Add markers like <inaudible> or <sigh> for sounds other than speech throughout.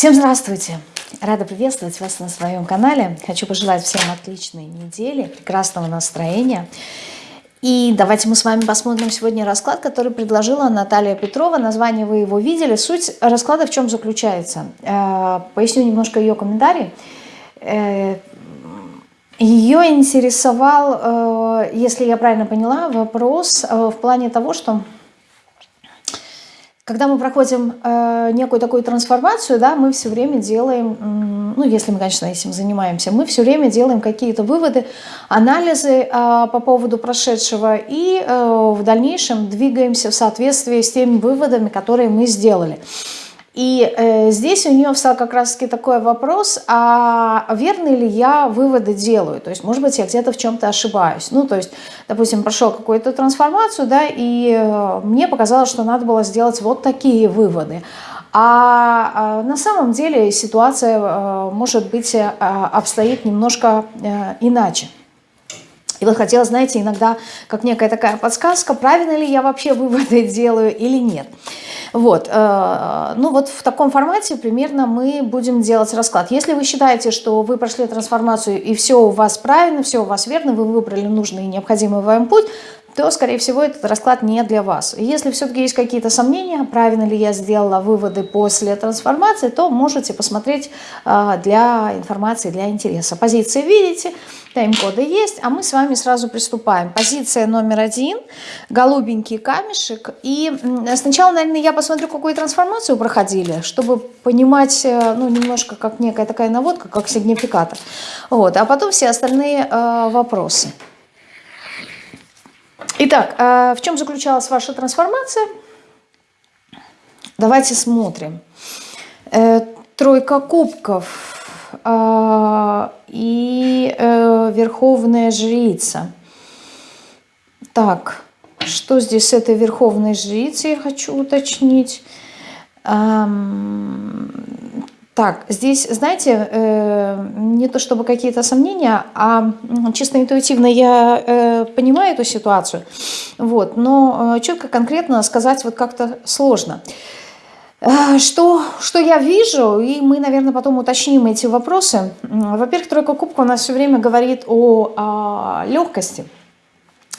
Всем здравствуйте! Рада приветствовать вас на своем канале. Хочу пожелать всем отличной недели, прекрасного настроения. И давайте мы с вами посмотрим сегодня расклад, который предложила Наталья Петрова. Название вы его видели. Суть расклада в чем заключается? Э, поясню немножко ее комментарий. Э, ее интересовал, э, если я правильно поняла, вопрос в плане того, что когда мы проходим э, некую такую трансформацию, да, мы все время делаем, ну, если мы, конечно, этим занимаемся, мы все время делаем какие-то выводы, анализы э, по поводу прошедшего и э, в дальнейшем двигаемся в соответствии с теми выводами, которые мы сделали. И э, здесь у нее встал как раз-таки такой вопрос, а верны ли я выводы делаю? То есть, может быть, я где-то в чем-то ошибаюсь. Ну, то есть, допустим, прошел какую-то трансформацию, да, и э, мне показалось, что надо было сделать вот такие выводы. А, а на самом деле ситуация, э, может быть, э, обстоит немножко э, иначе. И вот хотела, знаете, иногда как некая такая подсказка, правильно ли я вообще выводы <laughs> делаю или нет. Вот, э, ну вот в таком формате примерно мы будем делать расклад. Если вы считаете, что вы прошли трансформацию и все у вас правильно, все у вас верно, вы выбрали нужный и необходимый вам путь, то, скорее всего, этот расклад не для вас. Если все-таки есть какие-то сомнения, правильно ли я сделала выводы после трансформации, то можете посмотреть э, для информации, для интереса. Позиции видите, тайм-коды есть, а мы с вами сразу приступаем. Позиция номер один, голубенький камешек. И сначала, наверное, я посмотрю, какую трансформацию проходили, чтобы понимать, э, ну, немножко как некая такая наводка, как сигнификатор. Вот, а потом все остальные э, вопросы. Итак, а в чем заключалась ваша трансформация? Давайте смотрим. Э, тройка кубков а, и э, верховная жрица. Так, что здесь с этой верховной жрицей, я хочу уточнить. Так, здесь, знаете, э, не то чтобы какие-то сомнения, а чисто интуитивно я э, понимаю эту ситуацию, вот, но э, четко, конкретно сказать вот как-то сложно. Э, что, что я вижу, и мы, наверное, потом уточним эти вопросы. Во-первых, тройка кубка у нас все время говорит о, о легкости,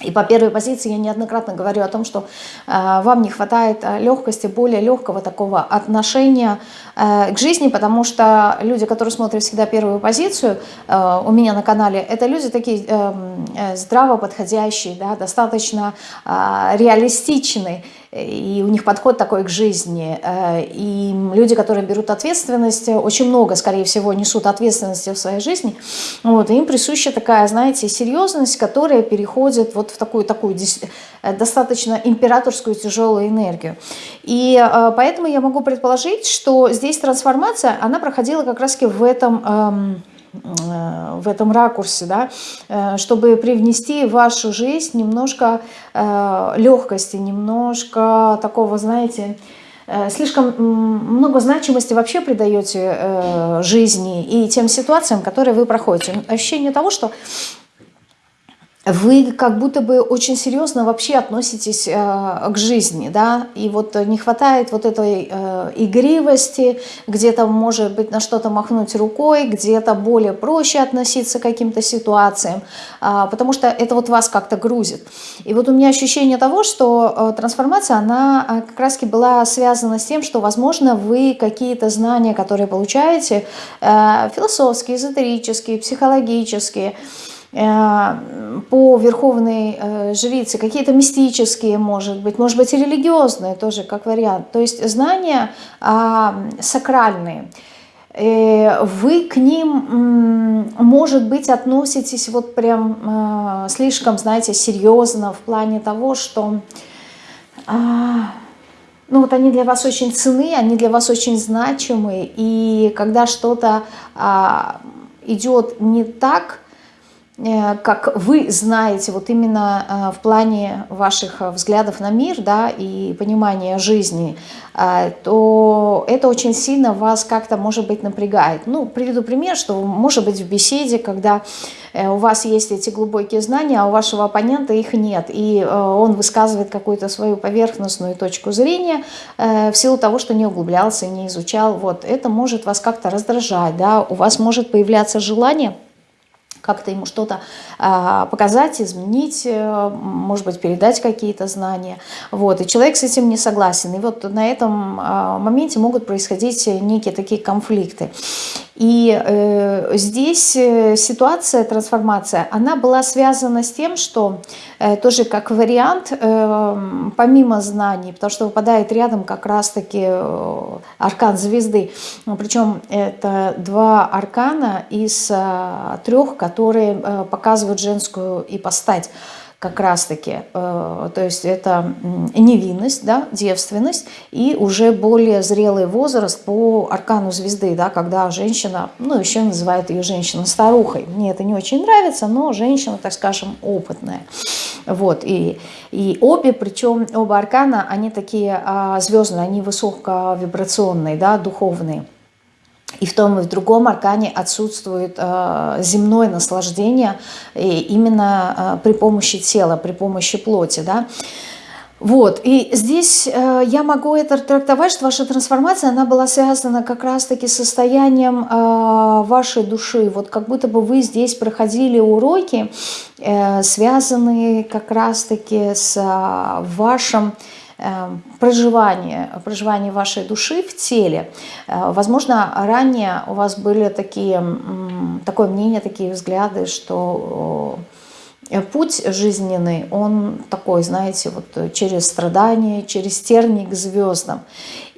и по первой позиции я неоднократно говорю о том, что э, вам не хватает э, легкости, более легкого такого отношения э, к жизни, потому что люди, которые смотрят всегда первую позицию э, у меня на канале, это люди такие эм, э, здраво подходящие, да, достаточно э, реалистичные и у них подход такой к жизни. Э, и люди, которые берут ответственность, очень много, скорее всего, несут ответственности в своей жизни. Вот, им присуща такая, знаете, серьезность, которая переходит вот в такую, такую э, достаточно императорскую тяжелую энергию. И э, поэтому я могу предположить, что здесь трансформация, она проходила как раз-таки в этом эм, Э, в этом ракурсе, да, э, чтобы привнести в вашу жизнь немножко э, легкости, немножко такого, знаете, слишком много значимости вообще придаете жизни и тем ситуациям, которые вы проходите. Ощущение того, что вы как будто бы очень серьезно вообще относитесь э, к жизни, да, и вот не хватает вот этой э, игривости, где-то может быть на что-то махнуть рукой, где-то более проще относиться к каким-то ситуациям, э, потому что это вот вас как-то грузит. И вот у меня ощущение того, что э, трансформация, она э, как раз-таки была связана с тем, что, возможно, вы какие-то знания, которые получаете, э, философские, эзотерические, психологические, Э, по верховной э, жрице, какие-то мистические, может быть, может быть и религиозные тоже, как вариант. То есть знания а, сакральные. Э, вы к ним, может быть, относитесь вот прям слишком, знаете, серьезно в плане того, что а, ну вот они для вас очень ценны, они для вас очень значимы, и когда что-то а, идет не так, э, как вы знаете, вот именно э, в плане ваших взглядов на мир, да, и понимания жизни, то это очень сильно вас как-то, может быть, напрягает. Ну, приведу пример, что, может быть, в беседе, когда у вас есть эти глубокие знания, а у вашего оппонента их нет, и он высказывает какую-то свою поверхностную точку зрения в силу того, что не углублялся, не изучал, вот, это может вас как-то раздражать, да, у вас может появляться желание как-то ему что-то а, показать, изменить, э, может быть, передать какие-то знания. Вот, и человек с этим не согласен. И вот на этом а, моменте могут происходить некие такие конфликты. И э, здесь э, ситуация, трансформация, она была связана с тем, что э, тоже как вариант, э, помимо знаний, потому что выпадает рядом как раз-таки э, аркан звезды, причем это два аркана из э, трех, которые э, показывают женскую ипостать как раз-таки, э, то есть это невинность, да, девственность и уже более зрелый возраст по аркану звезды, да, когда женщина, ну еще называют ее женщина-старухой. Мне это не очень нравится, но женщина, так скажем, опытная. Вот, и, и обе, причем оба аркана, они такие а, звездные, они высоковибрационные, да, духовные. И в том и в другом аркане отсутствует э, земное наслаждение и именно э, при помощи тела, при помощи плоти. Да? Вот, и здесь э, я могу это трактовать, что ваша трансформация, она была связана как раз-таки с состоянием э, вашей души. Вот как будто бы вы здесь проходили уроки, э, связанные как раз-таки с э, вашим Эм, проживание, проживание вашей души в теле. Э, возможно, ранее у вас были такие, такое мнение, такие взгляды, что э, путь жизненный, он такой, знаете, вот через страдания, через терник к звездам.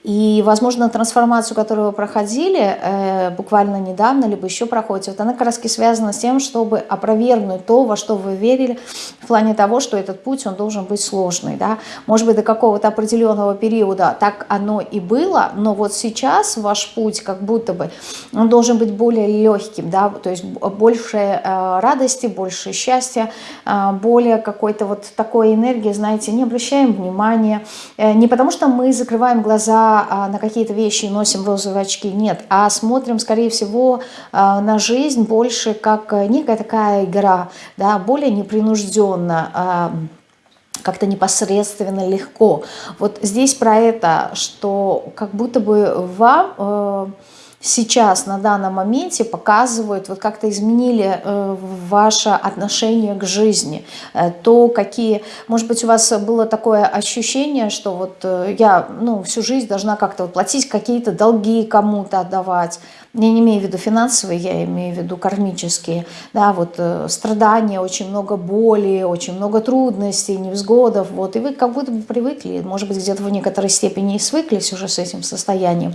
И, возможно, трансформацию, которую вы проходили э, буквально недавно, либо еще проходите, вот она как раз связана с тем, чтобы опровергнуть то, во что вы верили, в плане того, что этот путь, он должен быть сложный. Да? Может быть, до какого-то определенного периода так оно и было, но вот сейчас ваш путь как будто бы, он должен быть более легким, да? то есть больше э, радости, больше счастья, э, более какой-то вот такой энергии, знаете, не обращаем внимания, э, не потому что мы закрываем глаза а, на какие-то вещи носим розовые очки, нет, а смотрим, скорее всего, а, на жизнь больше как некая такая игра, да, более непринужденно, а, как-то непосредственно легко. Вот здесь про это, что как будто бы вам э, сейчас, на данном моменте показывают, вот как-то изменили э, ваше отношение к жизни, э, то какие, может быть, у вас было такое ощущение, что вот э, я ну, всю жизнь должна как-то вот платить какие-то долги кому-то отдавать, я не имею в виду финансовые, я имею в виду кармические, да, вот э, страдания, очень много боли, очень много трудностей, невзгодов, вот, и вы как будто бы привыкли, может быть, где-то в некоторой степени и свыклись уже с этим состоянием.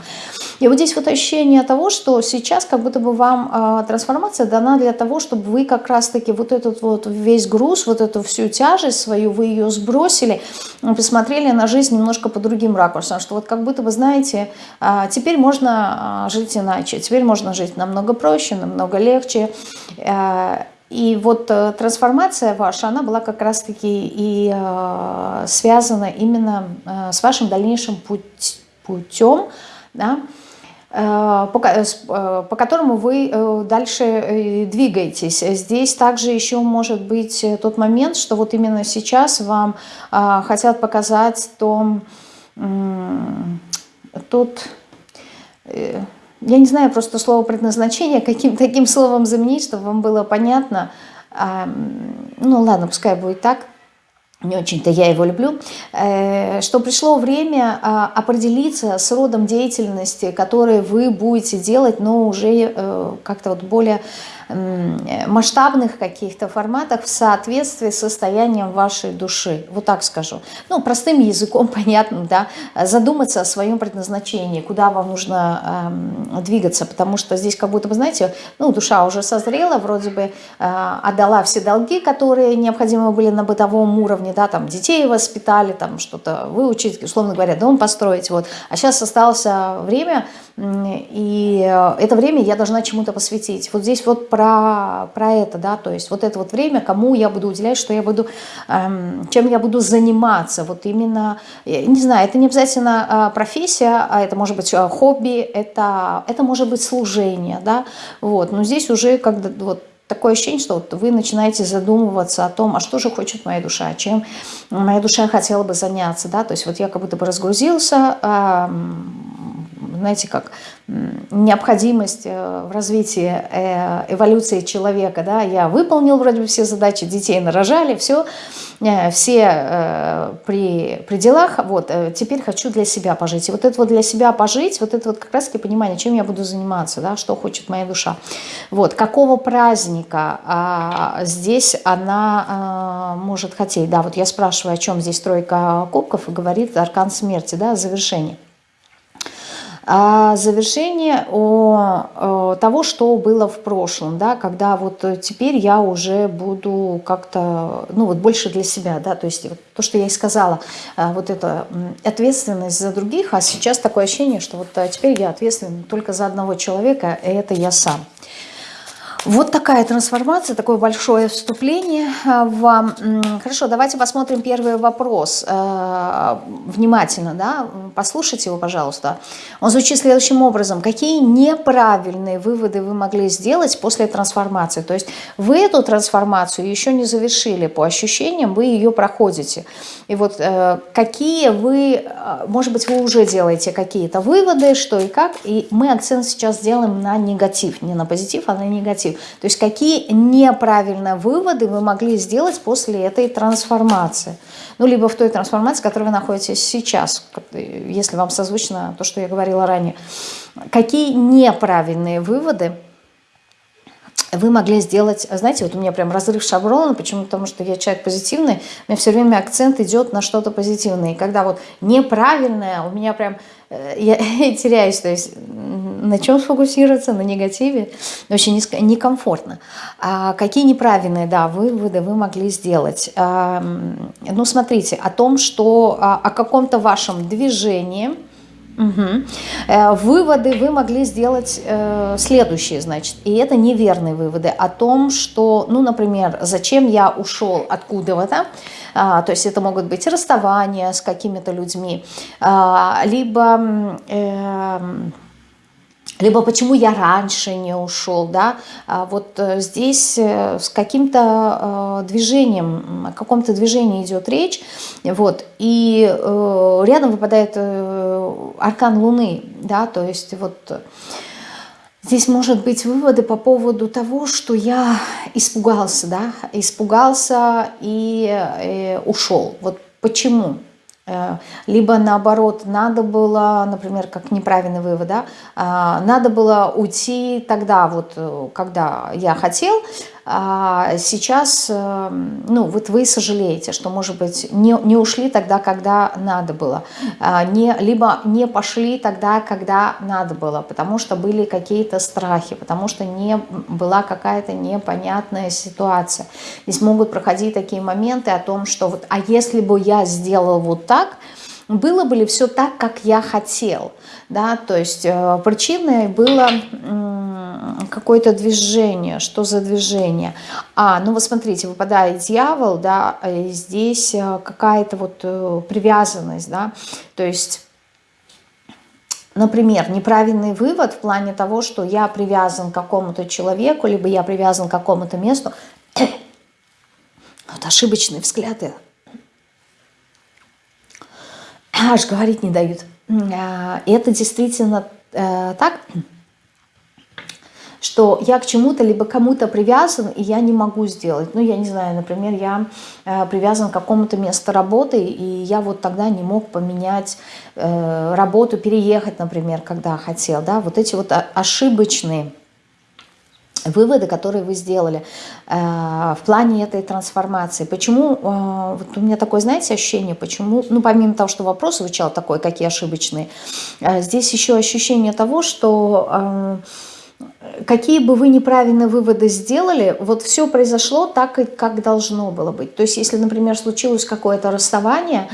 И вот здесь вот ощущение того, что сейчас как будто бы вам э, трансформация дана для того, чтобы вы как раз-таки вот этот вот весь груз, вот эту всю тяжесть свою, вы ее сбросили, посмотрели на жизнь немножко по другим ракурсам, что вот как будто бы, знаете, э, теперь можно э, жить иначе, Теперь можно жить намного проще, намного легче. Э, и вот э, трансформация ваша, она была как раз-таки и э, связана именно с вашим дальнейшим путь, путем, да, по, по которому вы дальше двигаетесь. Здесь также еще может быть тот момент, что вот именно сейчас вам хотят показать то, тот я не знаю просто слово предназначение, каким таким словом заменить, чтобы вам было понятно. Ну ладно, пускай будет так. Не очень-то я его люблю. Э, что пришло время а, определиться с родом деятельности, которые вы будете делать, но уже э, как-то вот более масштабных каких-то форматах в соответствии с состоянием вашей души. Вот так скажу. Ну, простым языком, <laughs> понятным, да, задуматься о своем предназначении, куда вам нужно э, двигаться, потому что здесь как будто бы, знаете, ну, душа уже созрела, вроде бы э, отдала все долги, которые необходимы были на бытовом уровне, да, там, детей воспитали, там, что-то выучить, условно говоря, дом построить, вот. А сейчас осталось время, и э, это время я должна чему-то посвятить. Вот здесь вот про, про это, да, то есть вот это вот время, кому я буду уделять, что я буду, эм, чем я буду заниматься, вот именно, не знаю, это не обязательно профессия, а это может быть хобби, это, это может быть служение, да, вот, но здесь уже когда вот такое ощущение, что вот вы начинаете задумываться о том, а что же хочет моя душа, чем моя душа хотела бы заняться, да, то есть вот я как будто бы разгрузился, знаете, как необходимость э, в развитии э, эволюции человека, да, я выполнил вроде бы все задачи, детей нарожали, все, э, все при, при делах, вот, теперь хочу для себя пожить. И вот это вот для себя пожить, вот это вот как раз-таки понимание, чем я буду заниматься, да, что хочет моя душа. Вот, какого праздника а, здесь она а, может хотеть, да, вот я спрашиваю, о чем здесь тройка кубков, и говорит аркан смерти, да, завершение. А завершение о, о того, что было в прошлом, да, когда вот теперь я уже буду как-то, ну вот больше для себя, да, то есть вот то, что я и сказала, а, вот эта ответственность за других, а сейчас такое ощущение, что вот а, теперь я ответственна только за одного человека, и это я сам. Вот такая трансформация, такое большое вступление а, вам. Хорошо, давайте посмотрим первый вопрос. А, внимательно, да, послушайте его, пожалуйста. Он звучит следующим образом. Какие неправильные выводы вы могли сделать после трансформации? То есть вы эту трансформацию еще не завершили, по ощущениям вы ее проходите. И вот э, какие вы, э, может быть, вы уже делаете какие-то выводы, что и как, и мы акцент сейчас делаем на негатив, не на позитив, а на негатив. То есть какие неправильные выводы вы могли сделать после этой трансформации. Ну, либо в той трансформации, в которой вы находитесь сейчас, если вам созвучно то, что я говорила ранее. Какие неправильные выводы вы могли сделать, знаете, вот у меня прям разрыв шаблона, почему? Потому что я человек позитивный, у меня все время акцент идет на что-то позитивное. И когда вот неправильное, у меня прям, <laughs> я теряюсь, то есть на чем сфокусироваться, на негативе, очень некомфортно. А какие неправильные, да, выводы вы могли сделать? А, ну, смотрите, о том, что а, о каком-то вашем движении, Угу. Выводы вы могли сделать э, следующие, значит, и это неверные выводы о том, что, ну, например, зачем я ушел откуда-то, а, то есть это могут быть расставания с какими-то людьми, а, либо... Э, либо почему я раньше не ушел, да, а вот э, здесь э, с каким-то э, движением, о каком-то движении идет речь, вот, и рядом выпадает аркан Луны, да, то есть вот здесь может быть выводы по поводу того, что я испугался, да, испугался и, ушел, вот почему, либо наоборот, надо было, например, как неправильный вывод, да, а, надо было уйти тогда, вот, э, когда я хотел, сейчас, э, ну, вот вы сожалеете, что, может быть, не, не ушли тогда, когда надо было, а, не, либо не пошли тогда, когда надо было, потому что были какие-то страхи, потому что не была какая-то непонятная ситуация. Здесь могут проходить такие моменты о том, что вот, а если бы я сделал вот так, было бы ли все так, как я хотел, да, то есть э, причиной было какое-то движение, что за движение? А, ну вот смотрите, выпадает дьявол, да, здесь э, какая-то вот э, привязанность, да, то есть... Например, неправильный вывод в плане того, что я привязан к какому-то человеку, либо я привязан к какому-то месту. <coughs> Вот ошибочные взгляды аж говорить не дают. А, это действительно э, так, что я к чему-то либо кому-то привязан, и я не могу сделать. Ну, я не знаю, например, я э, привязан к какому-то месту работы, и я вот тогда не мог поменять э, работу, переехать, например, когда хотел. Да? Вот эти вот ошибочные выводы, которые вы сделали э, в плане этой трансформации. Почему, э, вот у меня такое, знаете, ощущение, почему, ну, помимо того, что вопрос звучал такой, какие ошибочные, э, здесь еще ощущение того, что э, какие бы вы неправильные выводы сделали, вот все произошло так, как должно было быть. То есть, если, например, случилось какое-то расставание,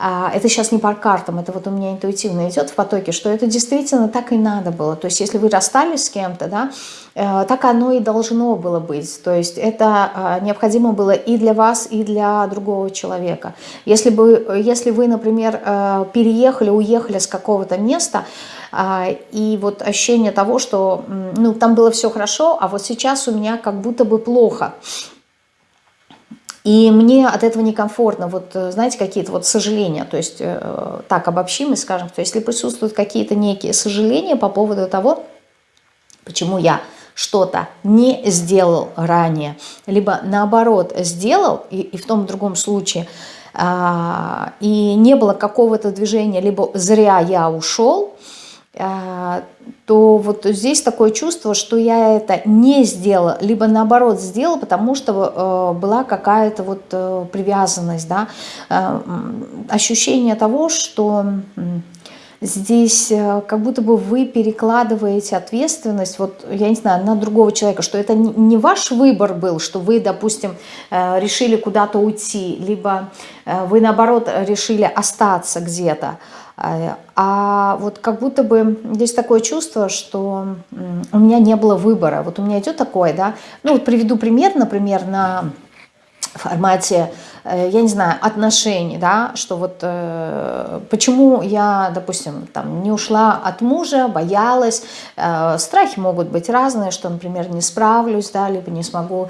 это сейчас не по картам, это вот у меня интуитивно идет в потоке, что это действительно так и надо было. То есть если вы расстались с кем-то, да, э, так оно и должно было быть. То есть это а, необходимо было и для вас, и для другого человека. Если, бы, если вы, например, э, переехали, уехали с какого-то места, а, и вот ощущение того, что ну, там было все хорошо, а вот сейчас у меня как будто бы плохо – и мне от этого некомфортно, вот э, знаете, какие-то вот сожаления, то есть э, так обобщим и скажем, то есть если присутствуют какие-то некие сожаления по поводу того, почему я что-то не сделал ранее, либо наоборот сделал, и, и в том и другом случае, а, и не было какого-то движения, либо зря я ушел, а, то вот здесь такое чувство, что я это не сделала, либо наоборот сделала, потому что э, была какая-то вот э, привязанность, да, э, ощущение того, что здесь как будто бы вы перекладываете ответственность, вот я не знаю, на другого человека, что это не ваш выбор был, что вы, допустим, решили куда-то уйти, либо вы наоборот решили остаться где-то, а, а вот как будто бы здесь такое чувство, что у меня не было выбора. Вот у меня идет такое, да. Ну вот приведу пример, например, на формате Э, я не знаю, отношений, да, что вот э, почему я, допустим, там не ушла от мужа, боялась, э, страхи могут быть разные, что, например, не справлюсь, да, либо не смогу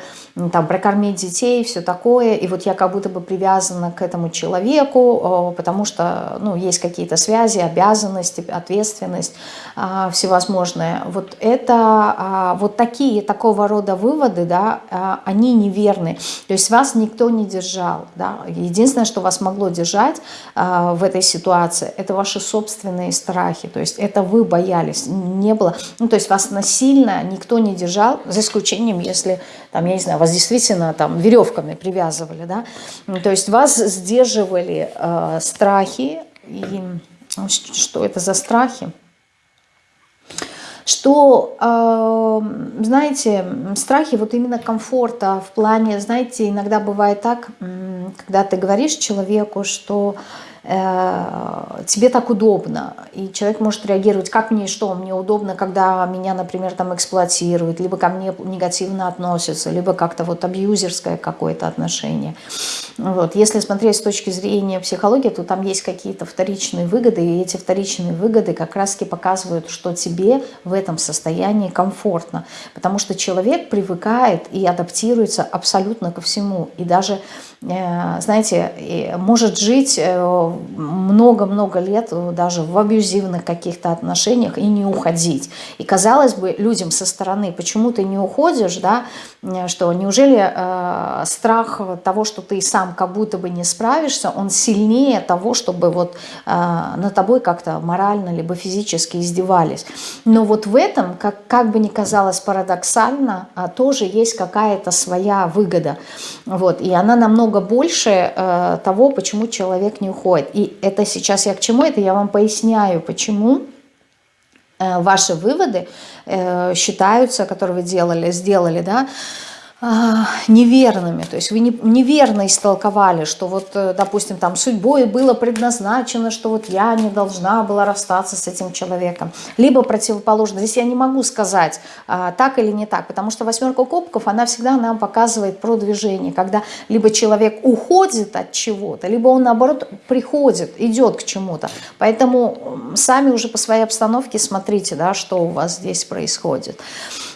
там прокормить детей, все такое, и вот я как будто бы привязана к этому человеку, э, потому что, ну, есть какие-то связи, обязанности, ответственность э, всевозможные. Вот это, э, вот такие, такого рода выводы, да, э, они неверны, то есть вас никто не держал, держал. Да? Единственное, что вас могло держать э, в этой ситуации, это ваши собственные страхи. То есть это вы боялись. Не было, ну то есть вас насильно никто не держал, за исключением, если, там, я не знаю, вас действительно там веревками привязывали. Да? Ну, то есть вас сдерживали э, страхи. И что это за страхи? Что, э, знаете, страхи вот именно комфорта в плане, знаете, иногда бывает так, когда ты говоришь человеку, что тебе так удобно, и человек может реагировать, как мне что, мне удобно, когда меня, например, там эксплуатируют, либо ко мне негативно относятся, либо как-то вот абьюзерское какое-то отношение. Вот. Если смотреть с точки зрения психологии, то там есть какие-то вторичные выгоды, и эти вторичные выгоды как раз-таки показывают, что тебе в этом состоянии комфортно, потому что человек привыкает и адаптируется абсолютно ко всему, и даже, э, знаете, может жить э, много-много лет э, даже в абьюзивных каких-то отношениях и не уходить. И казалось бы, людям со стороны, почему ты не уходишь, да, э, что неужели э, страх того, что ты сам как будто бы не справишься, он сильнее того, чтобы вот э, на тобой как-то морально либо физически издевались. Но вот в этом, как, как бы ни казалось парадоксально, а, тоже есть какая-то своя выгода. Вот, и она намного больше э, того, почему человек не уходит. И это сейчас я к чему? Это я вам поясняю, почему э, ваши выводы э, считаются, которые вы делали, сделали, да, а, неверными, то есть вы не, неверно истолковали, что вот, э, допустим, там судьбой было предназначено, что вот я не должна была расстаться с этим человеком, либо противоположно. Здесь я не могу сказать, а, так или не так, потому что восьмерка кубков, она всегда нам показывает про движение, когда либо человек уходит от чего-то, либо он, наоборот, приходит, идет к чему-то. Поэтому сами уже по своей обстановке смотрите, да, что у вас здесь происходит.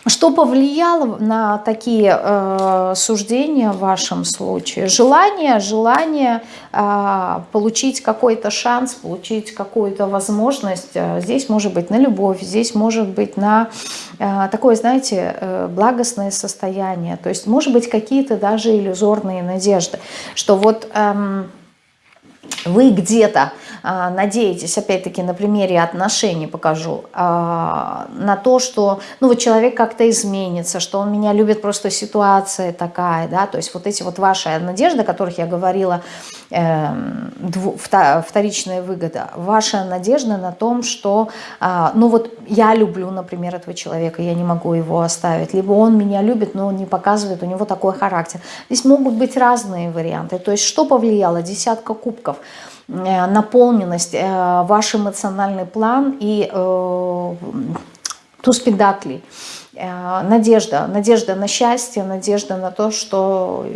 Что повлияло на такие э, суждения в вашем случае? Желание, желание э, получить какой-то шанс, получить какую-то возможность. Э, здесь может быть на любовь, здесь может быть на такое, знаете, благостное состояние. То есть может быть какие-то даже иллюзорные надежды, что вот... Э, вы где-то надеетесь, опять-таки на примере отношений покажу, а, на то, что ну, вот человек как-то изменится, что он меня любит, просто ситуация такая, да, то есть вот эти вот ваши надежды, о которых я говорила, э, дву, вторичная выгода, ваша надежда на том, что, э, ну вот я люблю, например, этого человека, я не могу его оставить, либо он меня любит, но он не показывает, у него такой характер. Здесь могут быть разные варианты, то есть что повлияло? Десятка кубков – наполненность, ваш эмоциональный план и туз педаклей. Надежда, надежда на счастье, надежда на то, что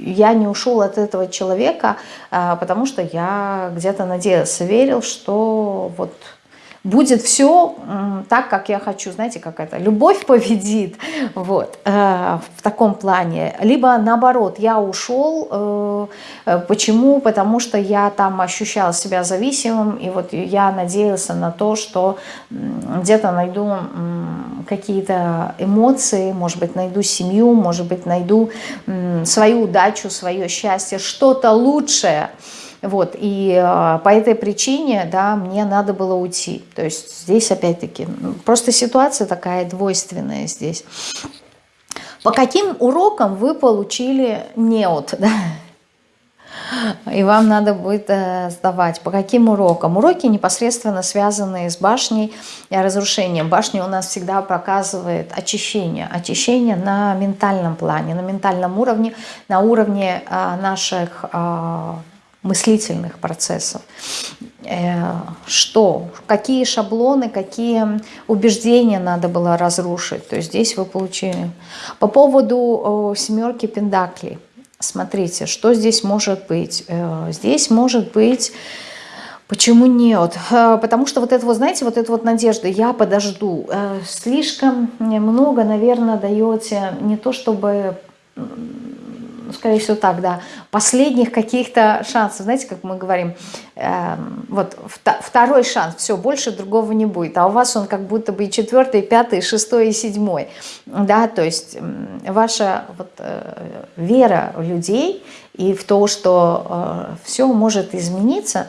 я не ушел от этого человека, потому что я где-то надеялся, верил, что вот будет все так, как я хочу. Знаете, как это? Любовь победит. <laughs> Вот. Э, в таком плане. Либо наоборот, я ушел. Э, э, почему? Потому что я там ощущал себя зависимым. И вот я надеялся на то, что где-то найду какие-то эмоции, может быть, найду семью, может быть, найду свою удачу, свое счастье, что-то лучшее. Вот, и э, по этой причине, да, мне надо было уйти. То есть здесь опять-таки, ну, просто ситуация такая двойственная здесь. По каким урокам вы получили неот, <laughs> да? И вам надо будет э, сдавать. По каким урокам? Уроки непосредственно связанные с башней и разрушением. Башня у нас всегда показывает очищение. Очищение на ментальном плане, на ментальном уровне, на уровне э, наших мыслительных процессов. Э, что, какие шаблоны, какие убеждения надо было разрушить. То есть здесь вы получили. По поводу семерки пендаклей. Смотрите, что здесь может быть. Э, здесь может быть... Почему нет? Э, потому что вот это вот, знаете, вот эта вот надежда, я подожду. Слишком много, наверное, даете не то чтобы ну, скорее всего так, да, последних каких-то шансов, знаете, как мы говорим, э, вот второй шанс, все, больше другого не будет, а у вас он как будто бы и четвертый, и пятый, и шестой, и седьмой, да, то есть ваша вот, э, вера в людей и в то, что э, все может измениться,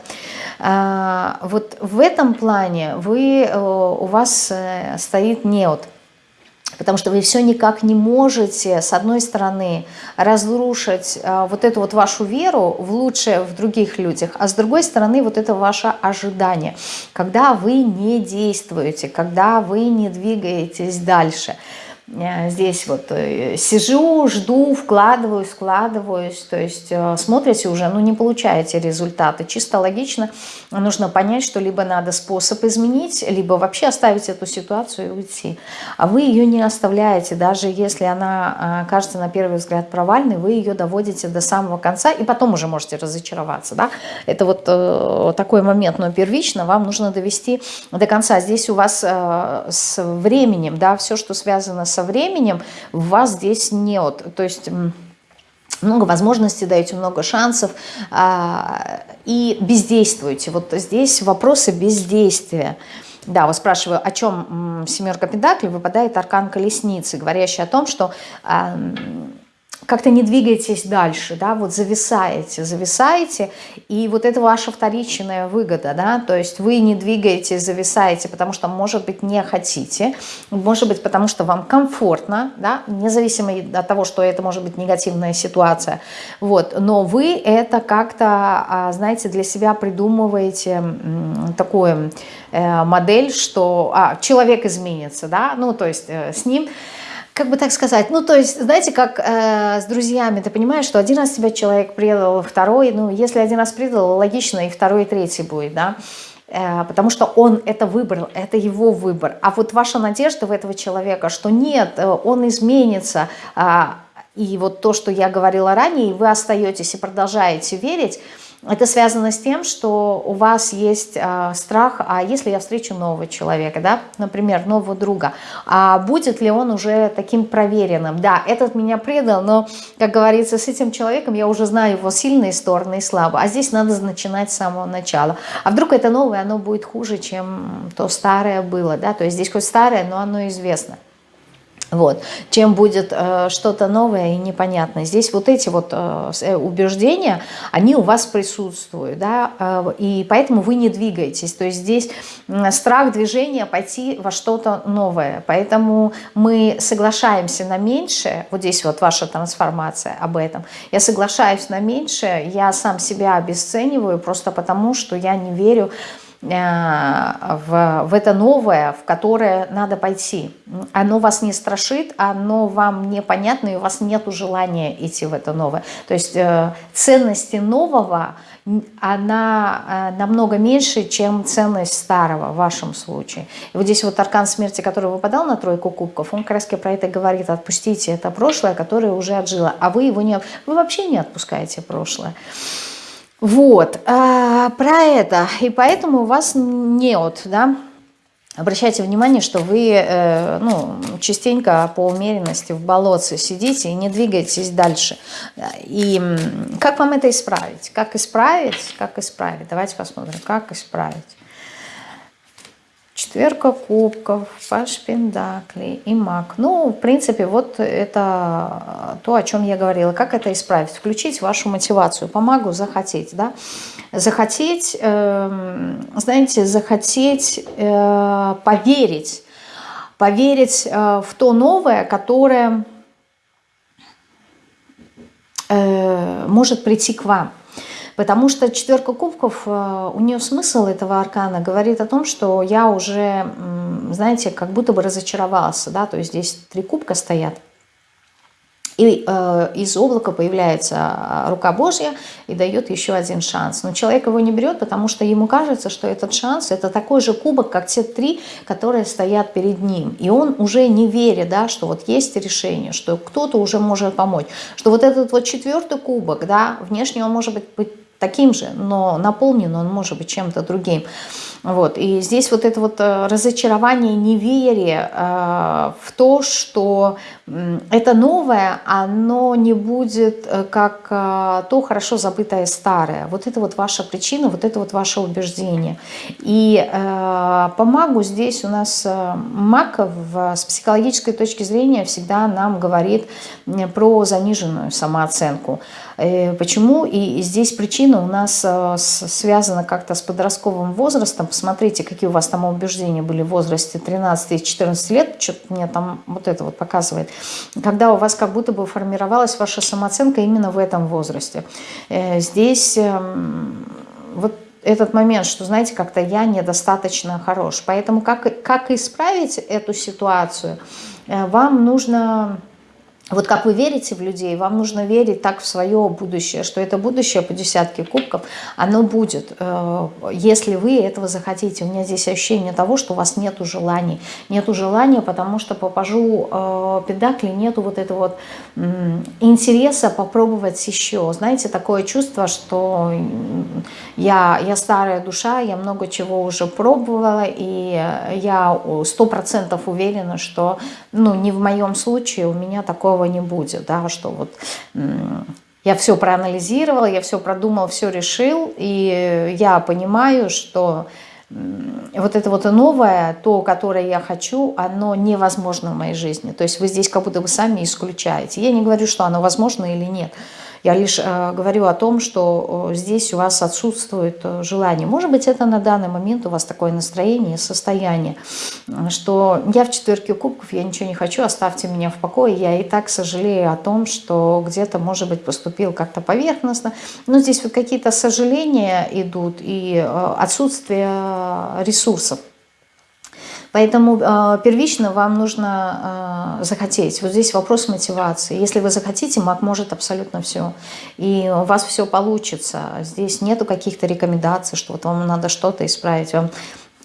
э, вот в этом плане вы, э, у вас э, стоит неот, Потому что вы все никак не можете, с одной стороны, разрушить э, вот эту вот вашу веру в лучшее в других людях, а с другой стороны, вот это ваше ожидание, когда вы не действуете, когда вы не двигаетесь дальше – здесь вот э, сижу, жду, вкладываюсь, вкладываюсь, то есть э, смотрите уже, ну не получаете результаты. Чисто логично нужно понять, что либо надо способ изменить, либо вообще оставить эту ситуацию и уйти. А вы ее не оставляете, даже если она кажется на первый взгляд провальной, вы ее доводите до самого конца и потом уже можете разочароваться. Да? Это вот э, такой момент, но первично вам нужно довести до конца. Здесь у вас э, с временем, да, все, что связано с со временем вас здесь нет. То есть много возможностей даете, много шансов а, и бездействуете. Вот здесь вопросы бездействия. Да, вот спрашиваю, о чем семерка пентаклей выпадает аркан колесницы, говорящий о том, что как-то не двигаетесь дальше, да, вот зависаете, зависаете, и вот это ваша вторичная выгода, да, то есть вы не двигаетесь, зависаете, потому что, может быть, не хотите, может быть, потому что вам комфортно, да, независимо от того, что это может быть негативная ситуация, вот, но вы это как-то, а, знаете, для себя придумываете такую э, модель, что а, человек изменится, да, ну, то есть э, с ним как бы так сказать, ну, то есть, знаете, как э, с друзьями, ты понимаешь, что один раз тебя человек предал, второй, ну, если один раз предал, логично, и второй, и третий будет, да, э, потому что он это выбрал, это его выбор. А вот ваша надежда в этого человека, что нет, э, он изменится, э, и вот то, что я говорила ранее, вы остаетесь и продолжаете верить, это связано с тем, что у вас есть э, страх, а если я встречу нового человека, да, например, нового друга, а будет ли он уже таким проверенным? Да, этот меня предал, но, как говорится, с этим человеком я уже знаю его сильные стороны и слабые, а здесь надо начинать с самого начала. А вдруг это новое, оно будет хуже, чем то старое было, да, то есть здесь хоть старое, но оно известно. Вот. Чем будет э, что-то новое и непонятное. Здесь вот эти вот э, э, убеждения, они у вас присутствуют, да, э, и поэтому вы не двигаетесь. То есть здесь страх движения пойти во что-то новое. Поэтому мы соглашаемся на меньшее, вот здесь вот ваша трансформация об этом. Я соглашаюсь на меньшее, я сам себя обесцениваю просто потому, что я не верю в это новое, в которое надо пойти. Оно вас не страшит, оно вам непонятно, и у вас нет желания идти в это новое. То есть ценности нового – она э, намного меньше, чем ценность старого в вашем случае. И вот здесь вот аркан смерти, который выпадал на тройку кубков, он как раз про это говорит, отпустите это прошлое, которое уже отжило, а вы его не, вы вообще не отпускаете прошлое. Вот, а, про это, и поэтому у вас нет, да, Обращайте внимание, что вы э, ну, частенько по умеренности в болотце сидите и не двигаетесь дальше. И как вам это исправить? Как исправить? Как исправить? Давайте посмотрим, как исправить. Четверка кубков, паш пентаклей и маг. Ну, в принципе, вот это то, о чем я говорила. Как это исправить? Включить вашу мотивацию. Помогу захотеть, да? Захотеть, э, знаете, захотеть э, поверить. Поверить э, в то новое, которое э, может прийти к вам. Потому что четверка кубков, э, у нее смысл этого аркана говорит о том, что я уже, знаете, как будто бы разочаровался. Да? То есть здесь три кубка стоят. И э, из облака появляется а, рука Божья и дает еще один шанс. Но человек его не берет, потому что ему кажется, что этот шанс – это такой же кубок, как те три, которые стоят перед ним. И он уже не верит, да, что вот есть решение, что кто-то уже может помочь. Что вот этот вот четвертый кубок, да, внешне он может быть таким же, но наполнен он может быть чем-то другим. Вот. И здесь вот это вот э, разочарование, неверие э, в то, что это новое, оно не будет э, как то хорошо забытое старое. Вот это вот ваша причина, вот это вот ваше убеждение. И по магу здесь у нас маг с психологической точки зрения всегда нам говорит про заниженную самооценку. Почему? И здесь причина у нас связана как-то с подростковым возрастом. Посмотрите, какие у вас там убеждения были в возрасте 13 и 14 лет. Что-то мне там вот это вот показывает. Когда у вас как будто бы формировалась ваша самооценка именно в этом возрасте. Э, здесь эм, вот этот момент, что, знаете, как-то я недостаточно хорош. Поэтому как, как исправить эту ситуацию, вам нужно вот как вы верите в людей, вам нужно верить так в свое будущее, что это будущее по десятке кубков, оно будет, э, если вы этого захотите. У меня здесь ощущение того, что у вас нет желаний. Нету желания, потому что по пажу э, педакли нету вот этого вот интереса попробовать еще. Знаете, такое чувство, что я, я старая душа, я много чего уже пробовала, и я сто процентов уверена, что ну, не в моем случае у меня такого такого не будет, да, что вот я все проанализировала, я все продумал, все решил, и я понимаю, что вот это вот новое, то, которое я хочу, оно невозможно в моей жизни. То есть вы здесь как будто бы сами исключаете. Я не говорю, что оно возможно или нет. Я лишь э, говорю о том, что э, здесь у вас отсутствует э, желание. Может быть, это на данный момент у вас такое настроение, состояние, что я в четверке кубков, я ничего не хочу, оставьте меня в покое. Я и так сожалею о том, что где-то, может быть, поступил как-то поверхностно. Но здесь вот какие-то сожаления идут и отсутствие ресурсов. Поэтому э, первично вам нужно э, захотеть. Вот здесь вопрос мотивации. Если вы захотите, маг может абсолютно все. И у вас все получится. Здесь нету каких-то рекомендаций, что вот вам надо что-то исправить. Вам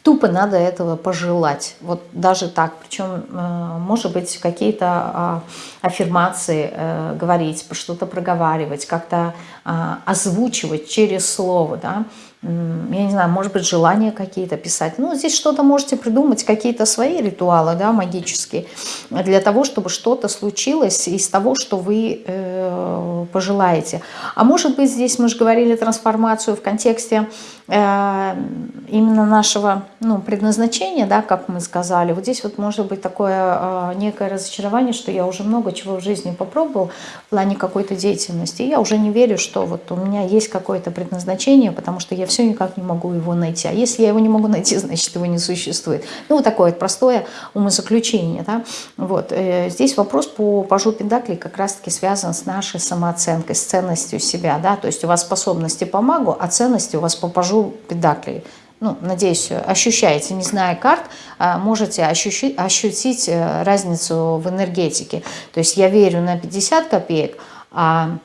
тупо надо этого пожелать. Вот даже так. Причем, э, может быть, какие-то э, аффирмации э, говорить, что-то проговаривать, как-то э, озвучивать через слово, да, я не знаю, может быть, желания какие-то писать. Ну, здесь что-то можете придумать, какие-то свои ритуалы, да, магические, для того, чтобы что-то случилось из того, что вы э, пожелаете. А может быть, здесь мы же говорили трансформацию в контексте именно нашего ну, предназначения, да, как мы сказали. Вот здесь вот может быть такое э, некое разочарование, что я уже много чего в жизни попробовал в плане какой-то деятельности. И я уже не верю, что вот у меня есть какое-то предназначение, потому что я все никак не могу его найти. А если я его не могу найти, <laughs> значит его не существует. Ну, вот такое простое умозаключение. Да? Вот. Э, здесь вопрос по пажу педакли как раз-таки связан с нашей самооценкой, с ценностью себя. Да? То есть у вас способности по магу, а ценности у вас по пажу педакли. ну, надеюсь, ощущаете, не зная карт, а, можете ощущить, ощутить э, разницу в энергетике. То есть я верю на 50 копеек, а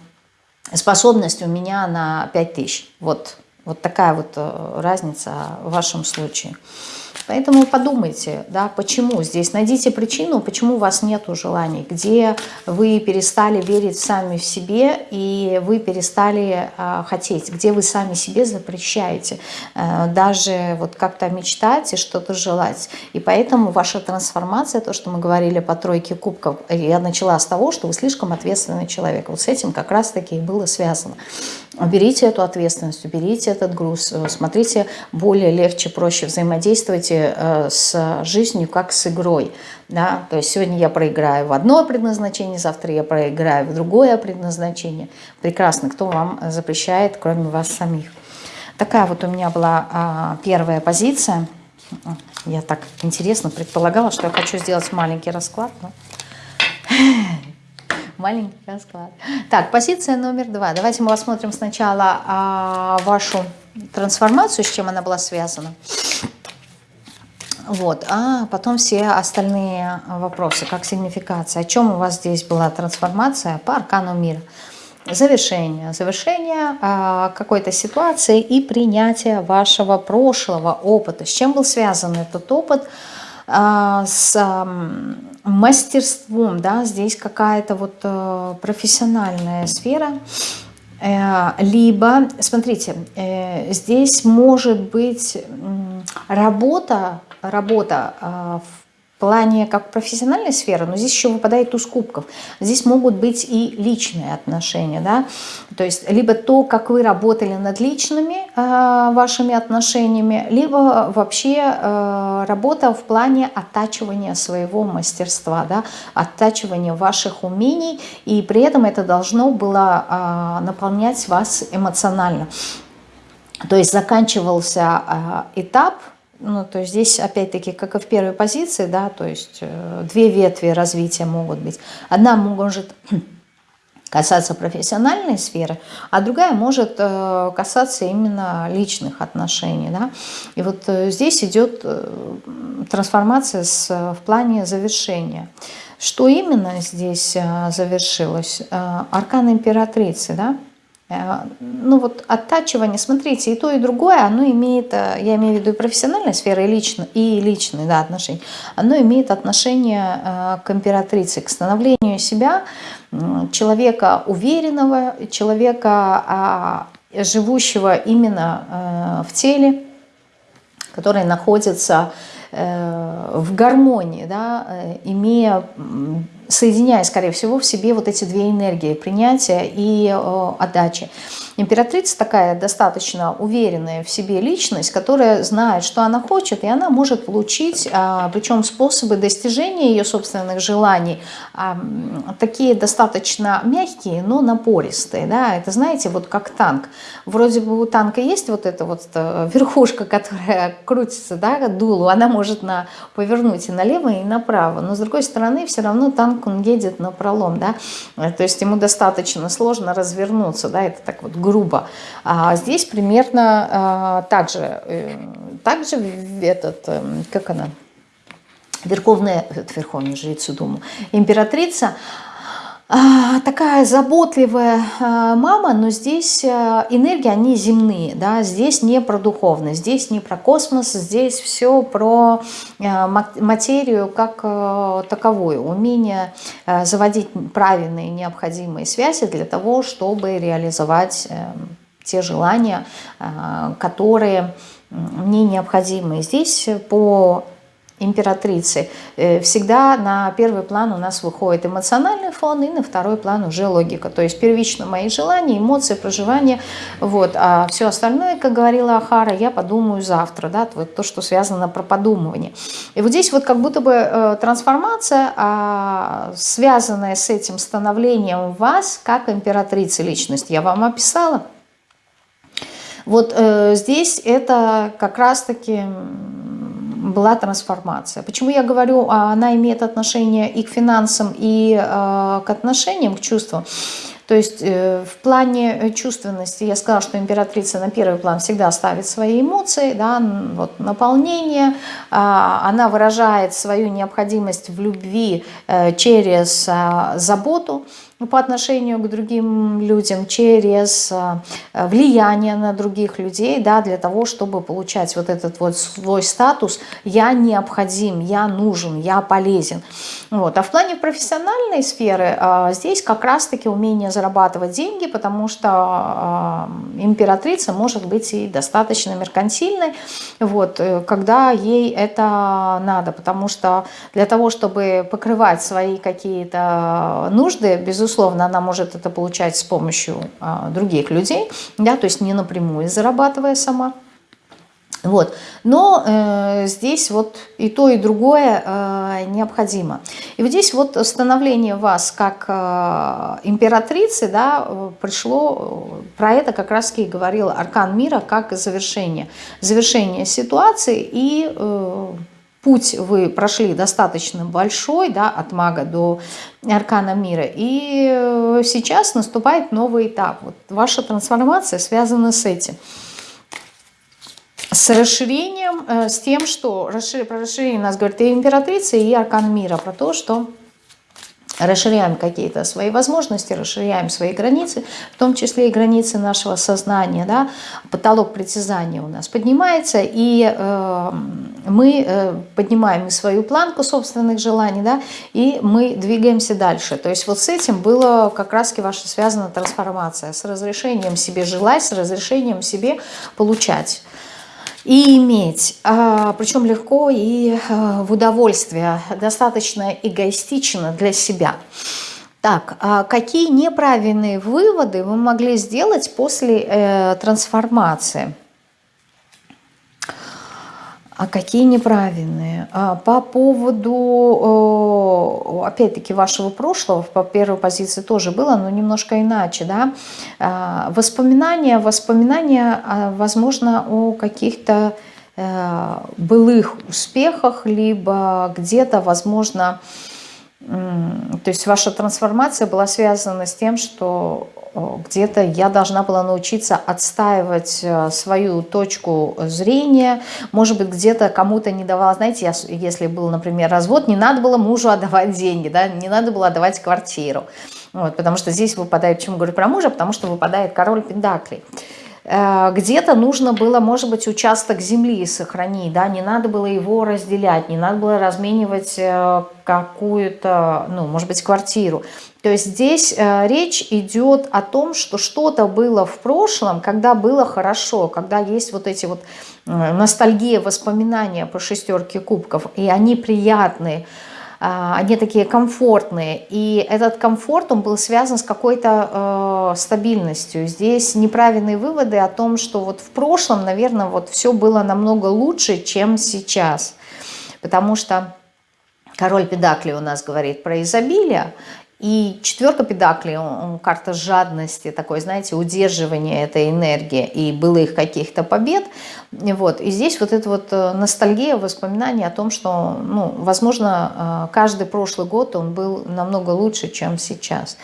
способность у меня на 5000. Вот, вот такая вот э, разница в вашем случае. Поэтому подумайте, да, почему здесь. Найдите причину, почему у вас нет желаний, где вы перестали верить сами в себе и вы перестали э, хотеть, где вы сами себе запрещаете э, даже вот как-то мечтать и что-то желать. И поэтому ваша трансформация, то, что мы говорили по тройке кубков, я начала с того, что вы слишком ответственный человек. Вот с этим как раз-таки и было связано. Уберите эту ответственность, уберите этот груз, э, смотрите более легче, проще, взаимодействуйте э, с жизнью как с игрой. Да? То есть сегодня я проиграю в одно предназначение, завтра я проиграю в другое предназначение. Прекрасно, кто вам запрещает, кроме вас самих. Такая вот у меня была а, первая позиция. Я так интересно предполагала, что я хочу сделать маленький расклад. Но маленький расклад. Так, позиция номер два. Давайте мы посмотрим сначала а, вашу трансформацию, с чем она была связана. Вот, а потом все остальные вопросы, как сигнификация. О чем у вас здесь была трансформация по аркану мира? Завершение. Завершение а, какой-то ситуации и принятие вашего прошлого опыта. С чем был связан этот опыт? А, с а, мастерством, да, здесь какая-то вот э, профессиональная сфера, э, либо, смотрите, э, здесь может быть работа, работа в плане как профессиональной сферы, но здесь еще выпадает туз кубков. Здесь могут быть и личные отношения, да, то есть либо то, как вы работали над личными э, вашими отношениями, либо вообще э, работа в плане оттачивания своего мастерства, да, оттачивания ваших умений, и при этом это должно было э, наполнять вас эмоционально. То есть заканчивался э, этап, ну, то есть здесь, опять-таки, как и в первой позиции, да, то есть э, две ветви развития могут быть. Одна может <clears throat> касаться профессиональной сферы, а другая может э, касаться именно личных отношений. Да? И вот э, здесь идет трансформация с, в плане завершения. Что именно здесь завершилось? Аркан императрицы, да? Э, ну вот оттачивание, смотрите, и то, и другое, оно имеет, э, я имею в виду и профессиональной сферы, и, лично, и личные да, отношения, оно имеет отношение э, к императрице, к становлению себя, человека уверенного, человека, а, живущего именно в теле, который находится в гармонии, да, имея соединяя, скорее всего, в себе вот эти две энергии, принятия и э, отдачи. Императрица такая достаточно уверенная в себе личность, которая знает, что она хочет, и она может получить, э, причем способы достижения ее собственных желаний, э, такие достаточно мягкие, но напористые. Да? Это, знаете, вот как танк. Вроде бы у танка есть вот эта вот э, верхушка, <laughs> которая крутится, да, дулу, она может на, повернуть и налево, и направо, но с другой стороны все равно танк он едет на пролом, да, э, то есть ему достаточно сложно развернуться, да, это так вот грубо. А здесь примерно а, так же, э, так же этот, э, как она, верховная, верховная жрица Думу, императрица, такая заботливая а, мама, но здесь а, энергии, они земные, да, здесь не про духовность, здесь не про космос, здесь все про материю как таковую, умение заводить правильные необходимые связи для того, чтобы реализовать те желания, которые мне необходимы. Здесь по императрицы, э, всегда на первый план у нас выходит эмоциональный фон, и на второй план уже логика. То есть первично мои желания, эмоции, проживания, вот, а все остальное, как говорила Ахара, я подумаю завтра, да, вот то, что связано про подумывание. И вот здесь вот как будто бы э, трансформация, а, связанная с этим становлением вас как императрицы личность, я вам описала. Вот э, здесь это как раз-таки была трансформация. Почему я говорю, а, она имеет отношение и к финансам, и а, к отношениям, к чувствам? То есть э, в плане чувственности я сказала, что императрица на первый план всегда ставит свои эмоции, да, вот наполнение, а, она выражает свою необходимость в любви э, через а, заботу, по отношению к другим людям, через э, влияние на других людей, да, для того, чтобы получать вот этот вот свой статус «я необходим», «я нужен», «я полезен». Вот. А в плане профессиональной сферы э, здесь как раз-таки умение зарабатывать деньги, потому что э, императрица может быть и достаточно меркантильной, вот, когда ей это надо, потому что для того, чтобы покрывать свои какие-то нужды, безусловно, безусловно, она может это получать с помощью а, других людей, да, то есть не напрямую зарабатывая сама. Вот. Но э, здесь вот и то, и другое э, необходимо. И вот здесь вот становление вас как э, императрицы, да, пришло, про это как раз и говорил Аркан Мира, как завершение. Завершение ситуации и э, путь вы прошли достаточно большой, да, от мага до аркана мира, и э, сейчас наступает новый этап. Вот ваша трансформация связана с этим. С расширением, э, с тем, что про расширение нас говорит и императрица, и аркан мира, про то, что расширяем какие-то свои возможности, расширяем свои границы, в том числе и границы нашего сознания, да, потолок притязания у нас поднимается, и э, мы э, поднимаем и свою планку собственных желаний, да, и мы двигаемся дальше. То есть вот с этим было как раз ваша связана трансформация, с разрешением себе желать, с разрешением себе получать и иметь, а, причем легко и а, в удовольствие, достаточно эгоистично для себя. Так, а какие неправильные выводы вы могли сделать после э, трансформации? А какие неправильные? А, по поводу, опять-таки, вашего прошлого, по первой позиции тоже было, но немножко иначе, да? А, воспоминания, воспоминания, а, возможно, о каких-то э, былых успехах, либо где-то, возможно, то есть ваша трансформация была связана с тем, что где-то я должна была научиться отстаивать э, свою точку зрения, может быть, где-то кому-то не давала, знаете, если был, например, развод, не надо было мужу <laughs> отдавать деньги, да, не надо было отдавать квартиру, вот, потому что здесь выпадает, почему говорю про мужа, потому что выпадает король пендаклей. Э, где-то нужно было, может быть, участок земли сохранить, да, не надо было его разделять, не надо было разменивать э, какую-то, ну, может быть, квартиру. То есть здесь э, речь идет о том, что что-то было в прошлом, когда было хорошо, когда есть вот эти вот ностальгия, воспоминания по шестерке кубков, и они приятные, они такие комфортные. И этот комфорт, он был связан с какой-то э, стабильностью. Здесь неправильные выводы о том, что вот в прошлом, наверное, вот все было намного лучше, чем сейчас. Потому что король Педакли у нас говорит про изобилие, и четверка педаклей, он, карта жадности, такой, знаете, удерживания этой энергии и былых каких-то побед. Вот. И здесь вот эта вот э, ностальгия, воспоминания о том, что, ну, возможно, э, каждый прошлый год он был намного лучше, чем сейчас.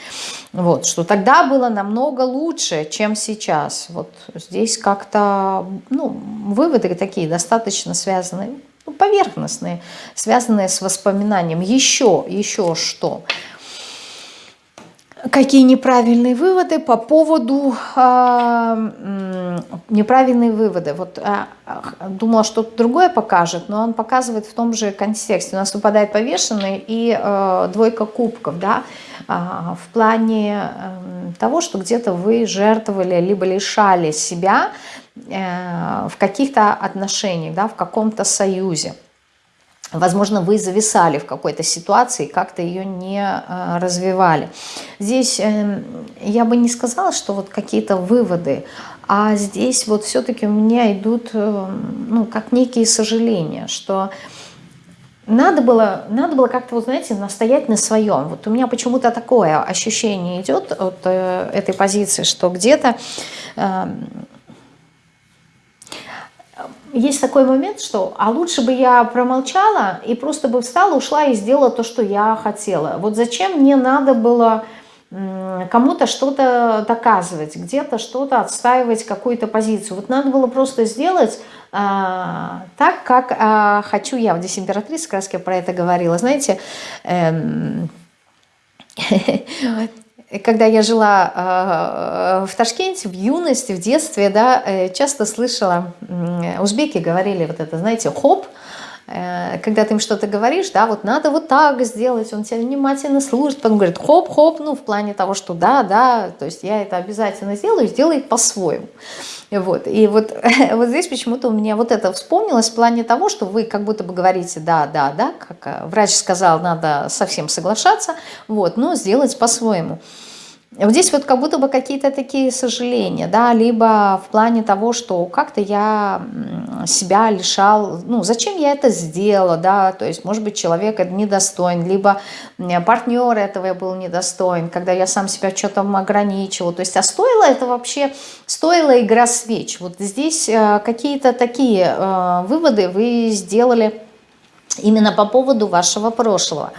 Вот. Что тогда было намного лучше, чем сейчас. Вот здесь как-то, ну, выводы такие достаточно связанные, ну, поверхностные, связанные с воспоминанием. Еще, еще что – какие неправильные выводы по поводу э, неправильные выводы. Вот э, думала, что другое покажет, но он показывает в том же контексте. У нас выпадает повешенный и э, двойка кубков, да, э, в плане э, того, что где-то вы жертвовали либо лишали себя э, в каких-то отношениях, да, в каком-то союзе. Возможно, вы зависали в какой-то ситуации, как-то ее не а, развивали. Здесь эм, я бы не сказала, что вот какие-то выводы, а здесь вот все-таки у меня идут, эм, ну, как некие сожаления, что надо было, надо было как-то, вот, знаете, настоять на своем. Вот у меня почему-то такое ощущение идет от э, этой позиции, что где-то э, есть такой момент, что а лучше бы я промолчала и просто бы встала, ушла и сделала то, что я хотела. Вот зачем мне надо было кому-то что-то доказывать, где-то что-то отстаивать, какую-то позицию. Вот надо было просто сделать а, так, как а, хочу я. Вот здесь императрица как раз про это говорила. Знаете, эм, <laughs> когда я жила э, в Ташкенте, в юности, в детстве, да, э, часто слышала, узбеки говорили вот это, знаете, хоп, Э, когда ты им что-то говоришь, да, вот надо вот так сделать, он тебя внимательно слушает, потом говорит хоп-хоп, ну, в плане того, что да, да, то есть я это обязательно сделаю, сделай по-своему. Вот, и вот, <laughs> вот здесь почему-то у меня вот это вспомнилось в плане того, что вы как будто бы говорите да, да, да, как э, врач сказал, надо совсем соглашаться, вот, но сделать по-своему. Вот здесь вот как будто бы какие-то такие сожаления, да, либо в плане того, что как-то я себя лишал, ну, зачем я это сделала, да, то есть, может быть, человек недостоин, либо партнер этого я был недостоин, когда я сам себя что-то ограничивал, то есть, а стоило это вообще, стоила игра свеч, вот здесь э, какие-то такие э, выводы вы сделали именно по поводу вашего прошлого.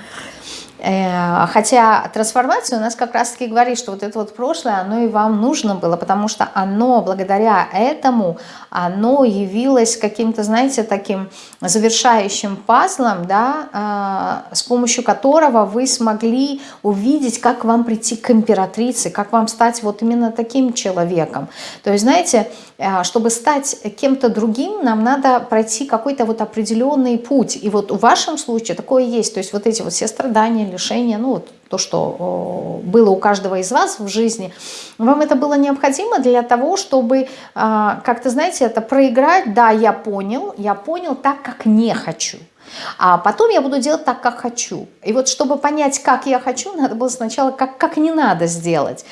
Э, хотя трансформация у нас как раз-таки говорит, что вот это вот прошлое, оно и вам нужно было, потому что оно, благодаря этому, оно явилось каким-то, знаете, таким завершающим пазлом, да, э, с помощью которого вы смогли увидеть, как вам прийти к императрице, как вам стать вот именно таким человеком. То есть, знаете, чтобы стать кем-то другим, нам надо пройти какой-то вот определенный путь. И вот в вашем случае такое есть. То есть вот эти вот все страдания, лишения, ну вот то, что было у каждого из вас в жизни, вам это было необходимо для того, чтобы а, как-то, знаете, это проиграть, да, я понял, я понял так, как не хочу. А потом я буду делать так, как хочу. И вот чтобы понять, как я хочу, надо было сначала как, как не надо сделать.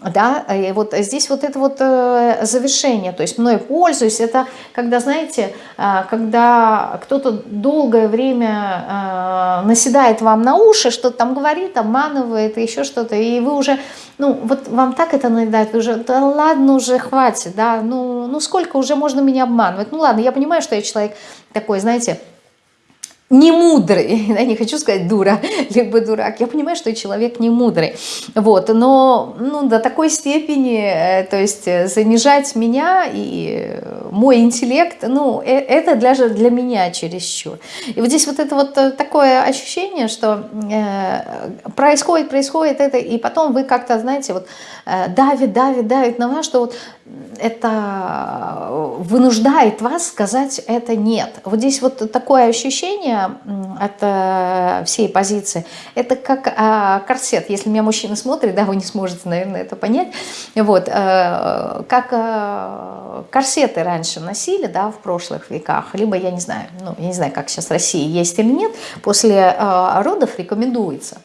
Да, и вот здесь вот это вот э, завершение, то есть мной пользуюсь, это когда, знаете, э, когда кто-то долгое время э, наседает вам на уши, что-то там говорит, обманывает, еще что-то, и вы уже, ну, вот вам так это надоедает, вы уже, да ладно уже, хватит, да, ну, ну сколько уже можно меня обманывать, ну ладно, я понимаю, что я человек такой, знаете, не мудрый, <laughs> я не хочу сказать дура, <laughs> либо дурак, я понимаю, что человек не мудрый, вот, но ну, до такой степени, э, то есть э, занижать меня и мой интеллект, ну, э, это даже для меня чересчур. И вот здесь вот это вот такое ощущение, что э, происходит, происходит это, и потом вы как-то, знаете, вот э, давит, давит, давит на вас, что вот это вынуждает вас сказать это нет. Вот здесь вот такое ощущение от э, всей позиции, это как а, корсет. Если меня мужчина смотрит, да, вы не сможете, наверное, это понять. Вот, э, как э, корсеты раньше носили, да, в прошлых веках, либо, я не знаю, ну, я не знаю, как сейчас в России есть или нет, после родов рекомендуется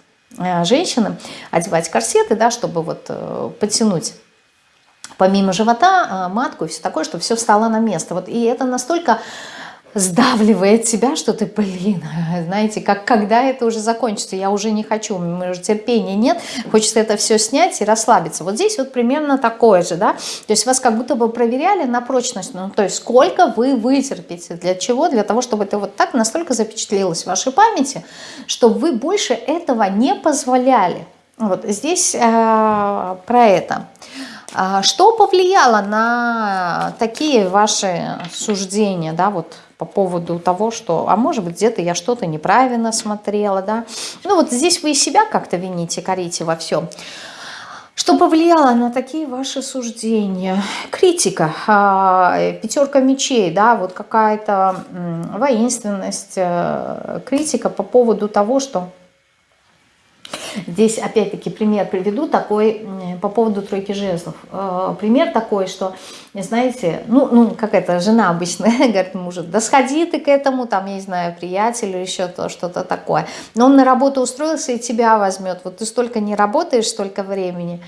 женщинам одевать корсеты, да, чтобы вот подтянуть помимо живота, матку и все такое, чтобы все встало на место. Вот, и это настолько сдавливает себя, что ты, блин, <laughs> знаете, как когда это уже закончится, я уже не хочу, у меня уже терпения нет, хочется это все снять и расслабиться. Вот здесь вот примерно такое же, да, то есть вас как будто бы проверяли на прочность, ну, то есть сколько вы вытерпите, для чего, для того, чтобы это вот так настолько запечатлелось в вашей памяти, чтобы вы больше этого не позволяли. Вот здесь э, про это. А что повлияло на такие ваши суждения, да, вот по поводу того, что, а может быть, где-то я что-то неправильно смотрела, да. Ну вот здесь вы и себя как-то вините, корите во всем. Что повлияло на такие ваши суждения? Критика, а, пятерка мечей, да, вот какая-то воинственность, э, критика по поводу того, что Здесь опять-таки пример приведу такой по поводу тройки жезлов. Э, пример такой, что, знаете, ну, ну какая-то жена обычно <laughs> говорит мужу, да сходи ты к этому, там, я не знаю, приятелю, еще то, что-то такое. Но он на работу устроился и тебя возьмет. Вот ты столько не работаешь, столько времени.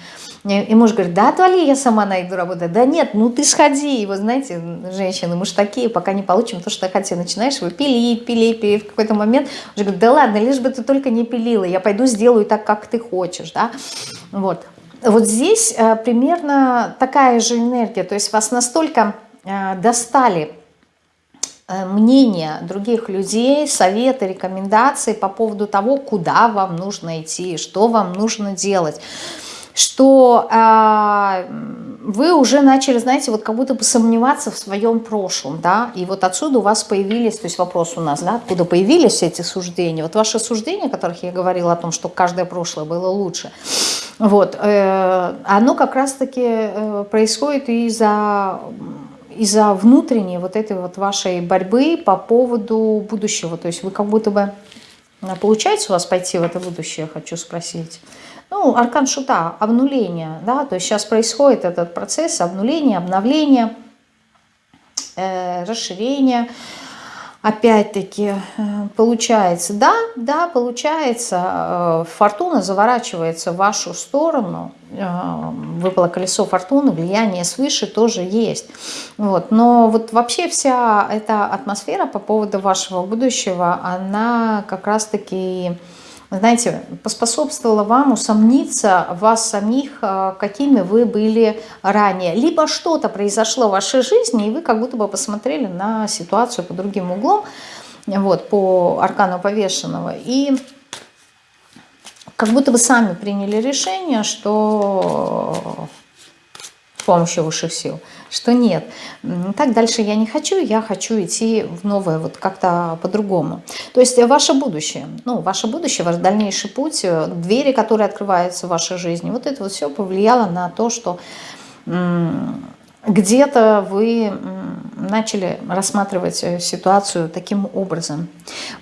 И муж говорит, да отвали, я сама найду работу. Да нет, ну ты сходи. И вот знаете, женщины, мы же такие, пока не получим то, что хотим. Начинаешь его пилить, пилить, пилить. В какой-то момент уже говорит, да ладно, лишь бы ты только не пилила, я пойду сделаю так, как ты хочешь. Да? Вот. Вот здесь э, примерно такая же энергия. То есть вас настолько э, достали э, мнения других людей, советы, рекомендации по поводу того, куда вам нужно идти, что вам нужно делать что э, вы уже начали, знаете, вот как будто бы сомневаться в своем прошлом, да, и вот отсюда у вас появились, то есть вопрос у нас, да, откуда появились эти суждения, вот ваши суждения, о которых я говорила, о том, что каждое прошлое было лучше, вот, э, оно как раз-таки э, происходит из-за из-за внутренней вот этой вот вашей борьбы по поводу будущего, то есть вы как будто бы, получается у вас пойти в это будущее, хочу спросить, ну, аркан шута, обнуление, да, то есть сейчас происходит этот процесс обнуления, обновления, э, расширения, опять-таки, э, получается, да, да, получается, э, фортуна заворачивается в вашу сторону, э, выпало колесо фортуны, влияние свыше тоже есть, вот, но вот вообще вся эта атмосфера по поводу вашего будущего, она как раз-таки знаете, поспособствовало вам усомниться вас самих, э, какими вы были ранее. Либо что-то произошло в вашей жизни, и вы как будто бы посмотрели на ситуацию по другим углом, вот, по аркану повешенного, и как будто бы сами приняли решение, что помощью высших сил – что нет, так дальше я не хочу, я хочу идти в новое, вот как-то по-другому. То есть ваше будущее, ну, ваше будущее, ваш дальнейший путь, э, двери, которые открываются в вашей жизни, вот это вот все повлияло на то, что где-то вы начали рассматривать э, ситуацию таким образом.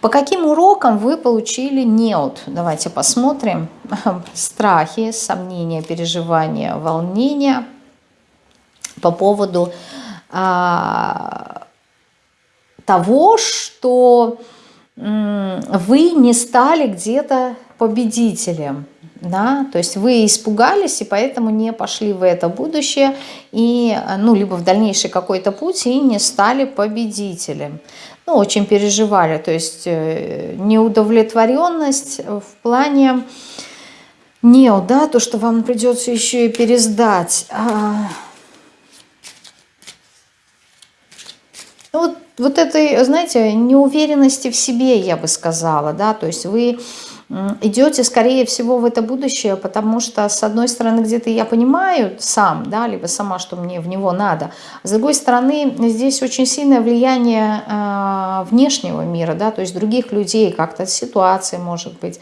По каким урокам вы получили неот? Давайте посмотрим. <laughs> Страхи, сомнения, переживания, волнения – по поводу а, того, что вы не стали где-то победителем. Да? То есть вы испугались и поэтому не пошли в это будущее, и, ну, либо в дальнейший какой-то путь и не стали победителем. Ну, очень переживали, то есть э, неудовлетворенность в плане нео, да, то, что вам придется еще и пересдать. Ну, вот, вот этой, знаете, неуверенности в себе, я бы сказала, да, то есть вы идете, скорее всего, в это будущее, потому что, с одной стороны, где-то я понимаю сам, да, либо сама, что мне в него надо, с другой стороны, здесь очень сильное влияние э, внешнего мира, да, то есть других людей, как-то ситуации, может быть,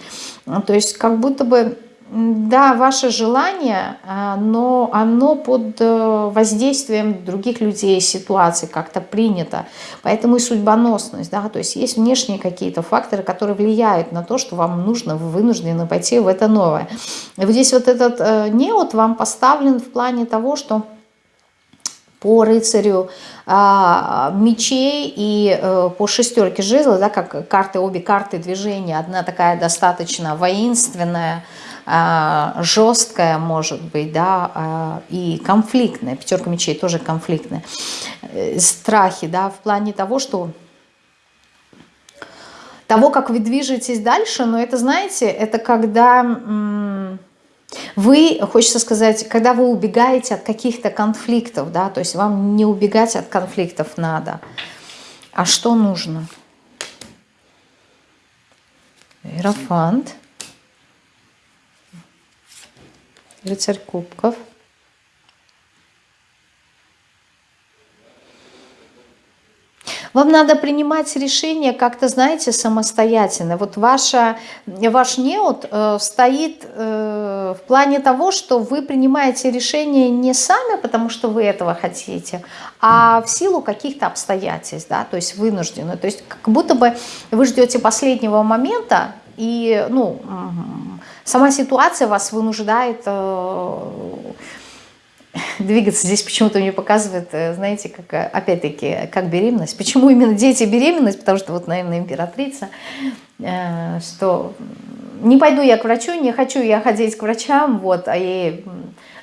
то есть как будто бы да, ваше желание, а, но оно под э, воздействием других людей, ситуаций как-то принято. Поэтому и судьбоносность, да, то есть есть внешние какие-то факторы, которые влияют на то, что вам нужно, вы вынуждены пойти в это новое. И вот здесь вот этот э, неот вам поставлен в плане того, что по рыцарю а, мечей и а, по шестерке жезла, да, как карты, обе карты движения, одна такая достаточно воинственная, жесткая может быть, да, а, и конфликтная, пятерка мечей тоже конфликтная, э, страхи, да, в плане того, что того, как вы движетесь дальше, но это, знаете, это когда вы, хочется сказать, когда вы убегаете от каких-то конфликтов, да, то есть вам не убегать от конфликтов надо, а что нужно? Иерофант. Рыцарь кубков. Вам надо принимать решение как-то, знаете, самостоятельно. Вот ваша, ваш неот э, стоит э, в плане того, что вы принимаете решение не сами, потому что вы этого хотите, а в силу каких-то обстоятельств, да, то есть вынуждены. То есть как будто бы вы ждете последнего момента, и, ну, сама ситуация вас вынуждает э, двигаться. Здесь почему-то мне показывает, э, знаете, как э, опять-таки, как беременность. Почему именно дети беременность? Потому что вот, наверное, императрица, что не пойду я к врачу, не хочу я ходить к врачам, вот, а ей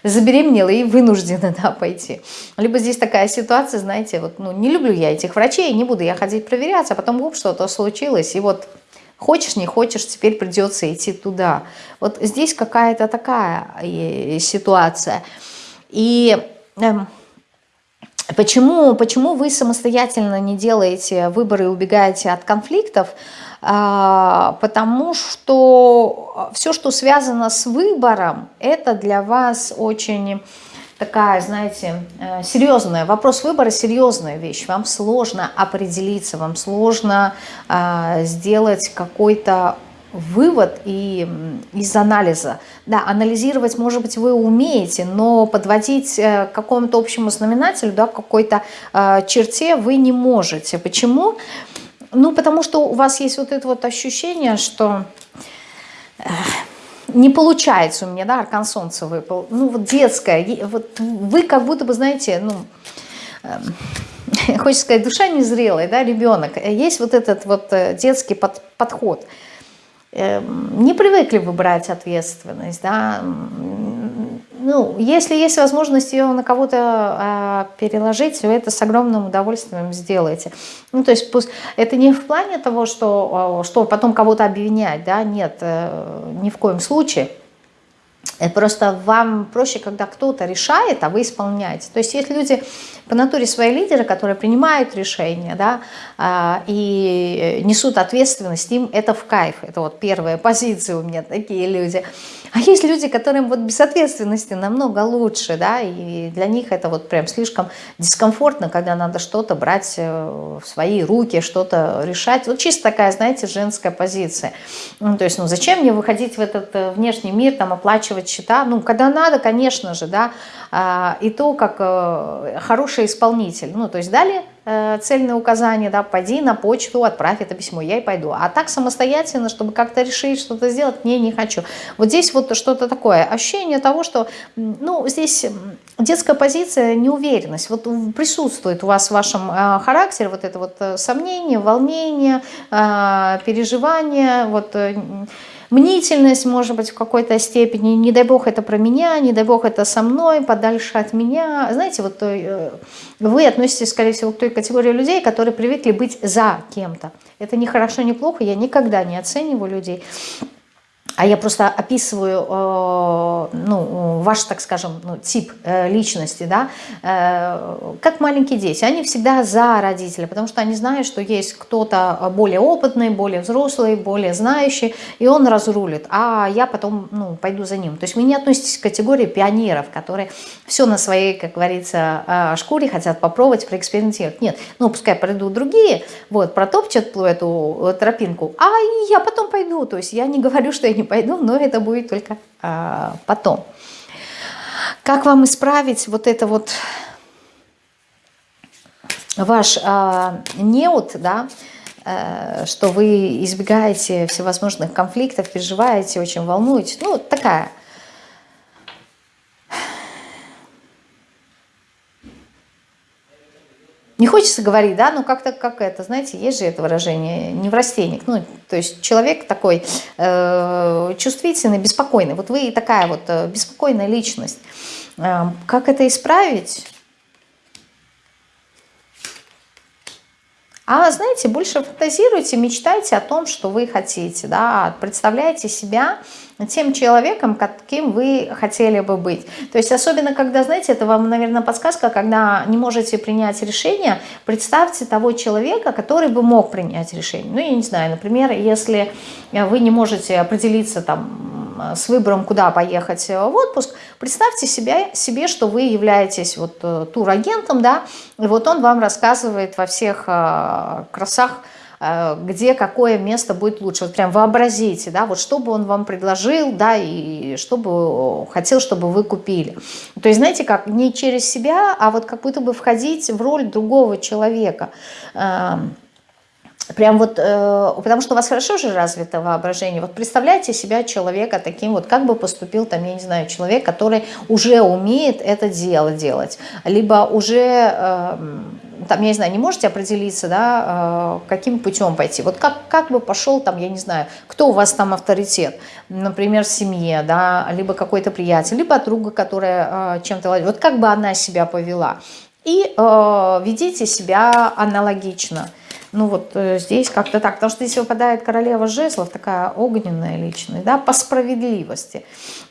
забеременела и вынуждена да, пойти. Либо здесь такая ситуация, знаете, вот, ну, не люблю я этих врачей, не буду я ходить проверяться, а потом, оп, что-то случилось, и вот Хочешь, не хочешь, теперь придется идти туда. Вот здесь какая-то такая э, ситуация. И эм, Почему, почему вы самостоятельно не делаете выборы и убегаете от конфликтов? А, потому что все, что связано с выбором, это для вас очень такая, знаете, э, серьезная. Вопрос выбора – серьезная вещь. Вам сложно определиться, вам сложно а, сделать какой-то вывод и из анализа. Да, анализировать, может быть, вы умеете, но подводить э, к какому-то общему знаменателю, да, какой-то э, черте вы не можете. Почему? Ну, потому что у вас есть вот это вот ощущение, что э, не получается у меня, да, аркан солнца выпал. Ну, вот детское, вот вы как будто бы, знаете, ну, э, <laughs> хочется сказать, душа незрелая, да, ребенок. Есть вот этот вот э, детский под, подход – не привыкли выбирать ответственность, да, ну, если есть возможность ее на кого-то а, переложить, вы это с огромным удовольствием сделаете. Ну, то есть пусть это не в плане того, что, а, что потом кого-то обвинять, да, нет, э, ни в коем случае. Это просто вам проще, когда кто-то решает, а вы исполняете. То есть есть люди по натуре свои лидеры, которые принимают решения да, а, и несут ответственность, им это в кайф. Это вот первая позиция у меня, такие люди. А есть люди, которым вот без ответственности намного лучше, да, и для них это вот прям слишком дискомфортно, когда надо что-то брать э, в свои руки, что-то решать. Вот чисто такая, знаете, женская позиция. Ну, то есть, ну зачем мне выходить в этот э, внешний мир, там, оплачивать счета? Ну, когда надо, конечно же, да, а, и то, как э, хороший исполнитель. Ну, то есть дали Э, цельное указание, да, пойди на почту, отправь это письмо, я и пойду. А так самостоятельно, чтобы как-то решить, что-то сделать, не, не хочу. Вот здесь вот что-то такое, ощущение того, что, ну, здесь детская позиция, неуверенность, вот присутствует у вас в вашем э, характере вот это вот сомнение, волнение, переживание, вот... мнительность, может быть, в какой-то степени, не дай бог это про меня, не дай бог это со мной, подальше от меня. Знаете, вот э, вы относитесь, скорее всего, к той категории людей, которые привыкли быть за кем-то. Это не хорошо, не плохо, я никогда не оцениваю людей а я просто описываю э, ну, ваш, так скажем, ну, тип э, личности, да, э, как маленькие дети. Они всегда за родителя, потому что они знают, что есть кто-то более опытный, более взрослый, более знающий, и он разрулит, а я потом ну, пойду за ним. То есть вы не относитесь к категории пионеров, которые все на своей, как говорится, шкуре хотят попробовать, проэкспериментировать. Нет, ну пускай пройдут другие, вот, протопчат эту тропинку, а я потом пойду. То есть я не говорю, что не пойду, но это будет только а, потом. Как вам исправить вот это вот ваш а, неуд, да, а, что вы избегаете всевозможных конфликтов, переживаете, очень волнуетесь. Ну, такая Не хочется говорить, да, но как-то как это, знаете, есть же это выражение, неврастенник. Ну, то есть человек такой э, чувствительный, беспокойный. Вот вы такая вот э, беспокойная личность. Э, как это исправить? А знаете, больше фантазируйте, мечтайте о том, что вы хотите, да, представляйте себя тем человеком, каким вы хотели бы быть. То есть особенно, когда, знаете, это вам, наверное, подсказка, когда не можете принять решение, представьте того человека, который бы мог принять решение. Ну, я не знаю, например, если вы не можете определиться там с выбором, куда поехать в отпуск, представьте себе, себе что вы являетесь вот э, турагентом, да, и вот он вам рассказывает во всех э, красах, где какое место будет лучше. Вот прям вообразите, да, вот что бы он вам предложил, да, и что бы хотел, чтобы вы купили. То есть, знаете, как не через себя, а вот как будто бы входить в роль другого человека. Эм, Прям вот, э, потому что у вас хорошо же развито воображение. Вот представляете себя человека таким вот, как бы поступил там, я не знаю, человек, который уже умеет это дело делать. Либо уже, э, там, я не знаю, не можете определиться, да, э, каким путем пойти. Вот как, как бы пошел там, я не знаю, кто у вас там авторитет, например, в семье, да, либо какой-то приятель, либо друга, которая э, чем-то... Вот как бы она себя повела. И э, ведите себя аналогично – Ну вот э, здесь как-то так, потому что здесь выпадает королева жезлов, такая огненная личность, да, по справедливости.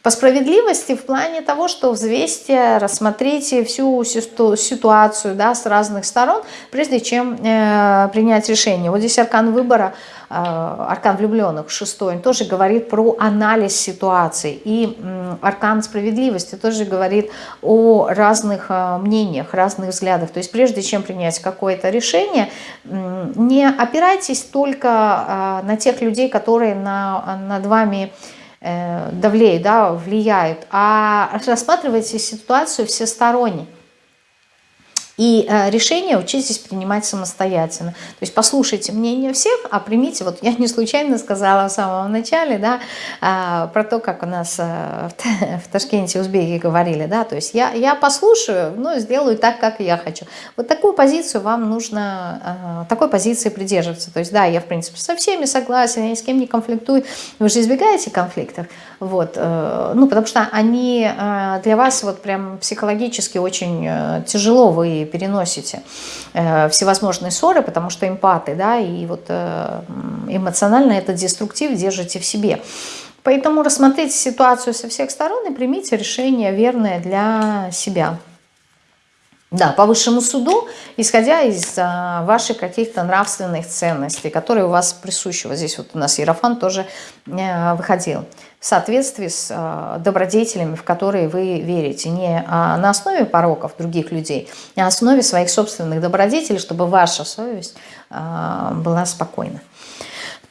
По справедливости в плане того, что взвесьте, рассмотрите всю ситуацию, да, с разных сторон, прежде чем э, принять решение. Вот здесь аркан выбора, э, аркан влюбленных, шестой, он тоже говорит про анализ ситуации. И э, аркан справедливости тоже говорит о разных э, мнениях, разных взглядах. То есть прежде чем принять какое-то решение, не опирайтесь только а, на тех людей, которые на, над вами э, давлеют, да, влияют, а рассматривайте ситуацию всесторонне. И э, решения учитесь принимать самостоятельно. То есть послушайте мнение всех, а примите, вот я не случайно сказала в самом начале, да, э, про то, как у нас э, в, в Ташкенте узбеки говорили, да, то есть я, я послушаю, но сделаю так, как я хочу. Вот такую позицию вам нужно, э, такой позиции придерживаться. То есть да, я в принципе со всеми согласен, я ни с кем не конфликтую, вы же избегаете конфликтов, вот, э, ну, потому что они э, для вас вот прям психологически очень э, тяжело, вы переносите э, всевозможные ссоры, потому что эмпаты, да, и вот э, эмоционально это деструктив держите в себе. Поэтому рассмотрите ситуацию со всех сторон и примите решение верное для себя. Да, по высшему суду, исходя из а, ваших каких-то нравственных ценностей, которые у вас присущи. Вот здесь вот у нас Ерофан тоже а, выходил. В соответствии с а, добродетелями, в которые вы верите. Не а на основе пороков других людей, а на основе своих собственных добродетелей, чтобы ваша совесть а, была спокойна.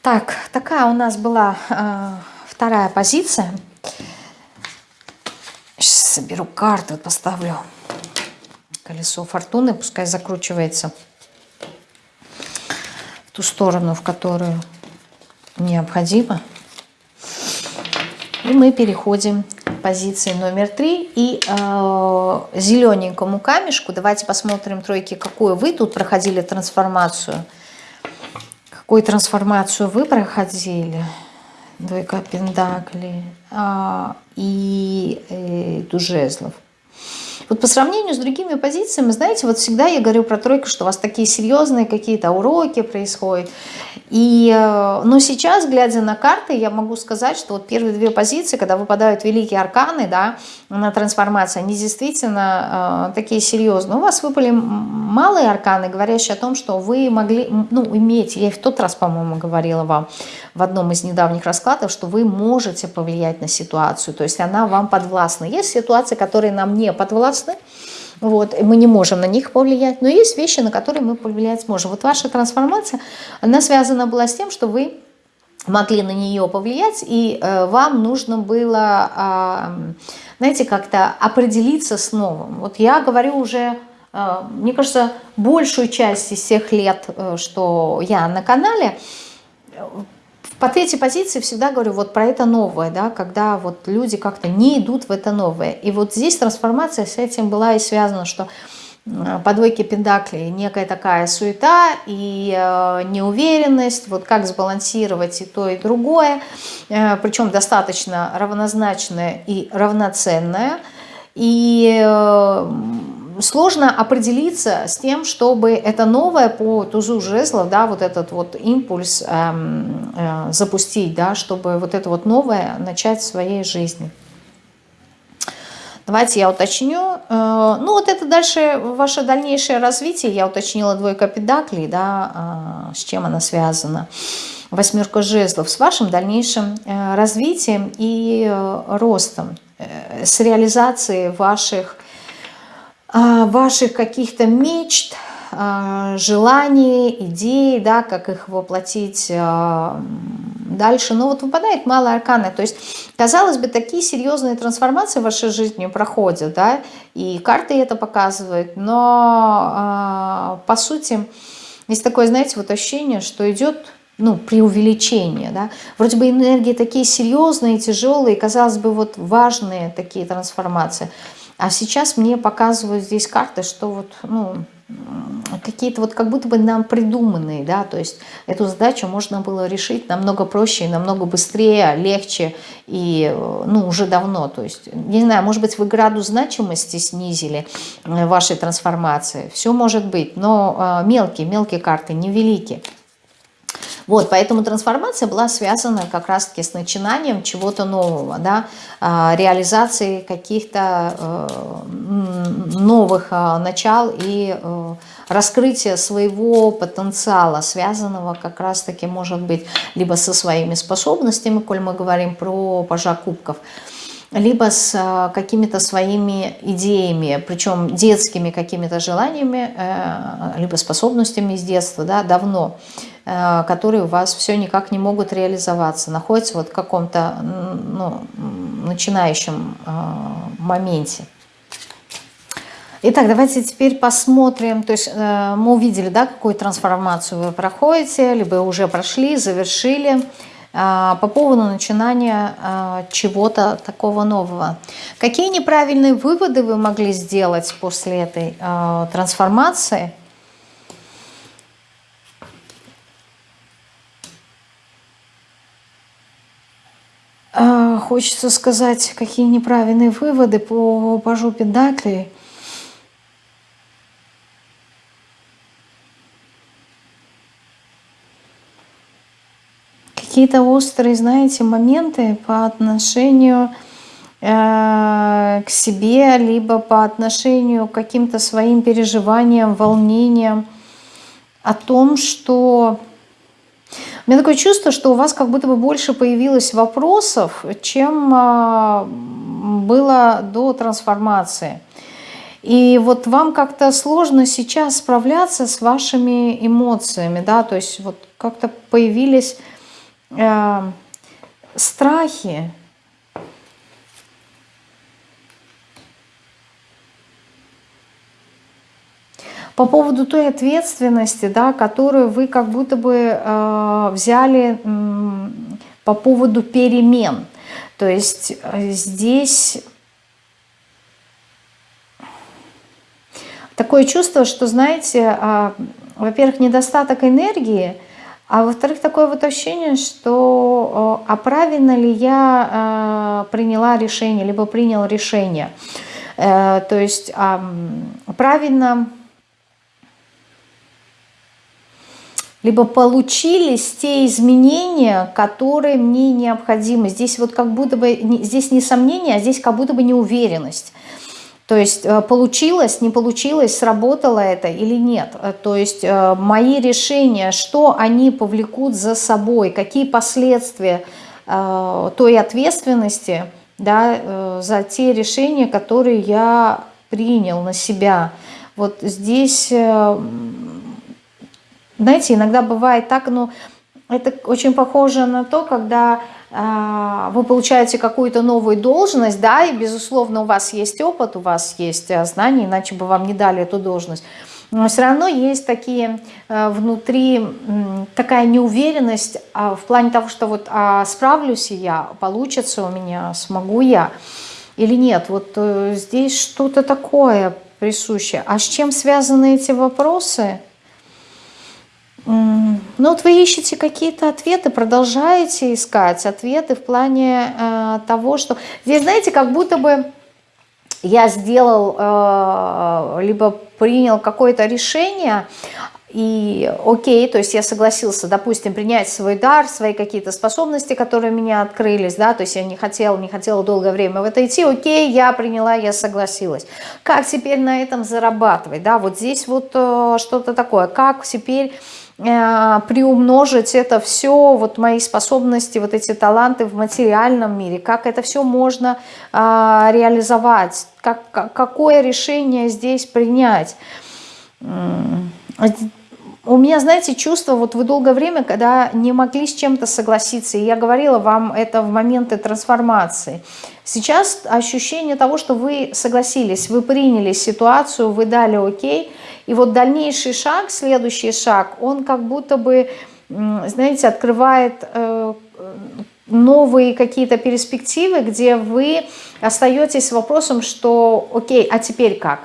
Так, такая у нас была а, вторая позиция. Сейчас соберу карты, поставлю колесо фортуны, пускай закручивается в ту сторону, в которую необходимо. И мы переходим к позиции номер три и э, зелененькому камешку. Давайте посмотрим тройки, какую вы тут проходили трансформацию. Какую трансформацию вы проходили? Двойка пентаклей а, и э, тужезлов. Вот по сравнению с другими позициями, знаете, вот всегда я говорю про тройку, что у вас такие серьезные какие-то уроки происходят. И, э, но сейчас, глядя на карты, я могу сказать, что вот первые две позиции, когда выпадают великие арканы, да, на трансформацию, они действительно э, такие серьезные. У вас выпали малые арканы, говорящие о том, что вы могли, ну, иметь, я в тот раз, по-моему, говорила вам в одном из недавних раскладов, что вы можете повлиять на ситуацию, то есть она вам подвластна. Есть ситуации, которые нам не подвластны, вот, и мы не можем на них повлиять, но есть вещи, на которые мы повлиять сможем. Вот ваша трансформация, она связана была с тем, что вы могли на нее повлиять, и э, вам нужно было, э, знаете, как-то определиться с новым. Вот я говорю уже, э, мне кажется, большую часть из всех лет, э, что я на канале, по третьей позиции всегда говорю вот про это новое, да, когда вот люди как-то не идут в это новое. И вот здесь трансформация с этим была и связана, что по двойке пентаклей некая такая суета и э, неуверенность, вот как сбалансировать и то, и другое, э, причем достаточно равнозначное и равноценное. И э, сложно определиться с тем, чтобы это новое по тузу жезлов, да, вот этот вот импульс эм, э, запустить, да, чтобы вот это вот новое начать в своей жизни. Давайте я уточню. Э, ну вот это дальше ваше дальнейшее развитие. Я уточнила двойка педаклей, да, э, с чем она связана. Восьмерка жезлов с вашим дальнейшим э, развитием и ростом, с реализацией ваших ваших каких-то мечт, а, желаний, идей, да, как их воплотить а, дальше. Но вот выпадает малая аркана. То есть, казалось бы, такие серьезные трансформации в вашей жизни проходят, да, и карты это показывают, но по сути есть такое, знаете, вот ощущение, что идет ну, преувеличение, да, вроде бы энергии такие серьезные, тяжелые, казалось бы, вот важные такие трансформации – а сейчас мне показывают здесь карты, что вот, ну, какие-то вот как будто бы нам придуманные, да, то есть эту задачу можно было решить намного проще, намного быстрее, легче и, ну, уже давно, то есть, не знаю, может быть, вы градус значимости снизили э, вашей трансформации, все может быть, но мелкие, мелкие карты, невеликие. Вот, поэтому трансформация была связана как раз-таки с начинанием чего-то нового, да, а, реализацией каких-то э, новых а, начал и э, раскрытия своего потенциала, связанного как раз-таки, может быть, либо со своими способностями, коль мы говорим про пажа кубков, либо с а, какими-то своими идеями, причем детскими какими-то желаниями, э, либо способностями из детства, да, давно. Э, которые у вас все никак не могут реализоваться, находятся вот в каком-то ну, начинающем э, моменте. Итак, давайте теперь посмотрим, то есть э, мы увидели, да, какую трансформацию вы проходите, либо уже прошли, завершили, по поводу начинания чего-то такого нового. Какие неправильные выводы вы могли сделать после этой трансформации – А, хочется сказать, какие неправильные выводы по пажу Педаклей. Какие-то острые, знаете, моменты по отношению э, к себе, либо по отношению к каким-то своим переживаниям, волнениям о том, что у меня такое чувство, что у вас как будто бы больше появилось вопросов, чем а, было до трансформации. И вот вам как-то сложно сейчас справляться с вашими эмоциями, да, то есть вот как-то появились э, страхи, по поводу той ответственности, да, которую вы как будто бы э, взяли э, по поводу перемен. То есть э, здесь такое чувство, что, знаете, э, во-первых, недостаток энергии, а во-вторых, такое вот ощущение, что э, а правильно ли я э, приняла решение, либо принял решение. Э, то есть э, правильно либо получились те изменения, которые мне необходимы. Здесь вот как будто бы, здесь не сомнение, а здесь как будто бы неуверенность. То есть э, получилось, не получилось, сработало это или нет. Э, то есть э, мои решения, что они повлекут за собой, какие последствия той ответственности да, за те решения, которые я принял на себя. Вот здесь знаете, иногда бывает так, но это очень похоже на то, когда э, вы получаете какую-то новую должность, да, и, безусловно, у вас есть опыт, у вас есть э, знания, иначе бы вам не дали эту должность. Но все равно есть такие э, внутри, такая неуверенность в плане того, что вот э, справлюсь я, получится у меня, смогу я или нет. Вот э, здесь что-то такое присущее. А с чем связаны эти вопросы? Ну вот вы ищете какие-то ответы, продолжаете искать ответы в плане э, того, что... Здесь, знаете, как будто бы я сделал, э, либо принял какое-то решение, и окей, то есть я согласился, допустим, принять свой дар, свои какие-то способности, которые у меня открылись, да, то есть я не хотела, не хотела долгое время в это идти, окей, я приняла, я согласилась. Как теперь на этом зарабатывать, да, вот здесь вот э, что-то такое, как теперь приумножить это все, вот мои способности, вот эти таланты в материальном мире, как это все можно а, реализовать, как, какое решение здесь принять. У меня, знаете, чувство, вот вы долгое время, когда не могли с чем-то согласиться, и я говорила вам это в моменты трансформации. Сейчас ощущение того, что вы согласились, вы приняли ситуацию, вы дали окей, и вот дальнейший шаг, следующий шаг, он как будто бы, знаете, открывает э, новые какие-то перспективы, где вы остаетесь с вопросом, что окей, а теперь как?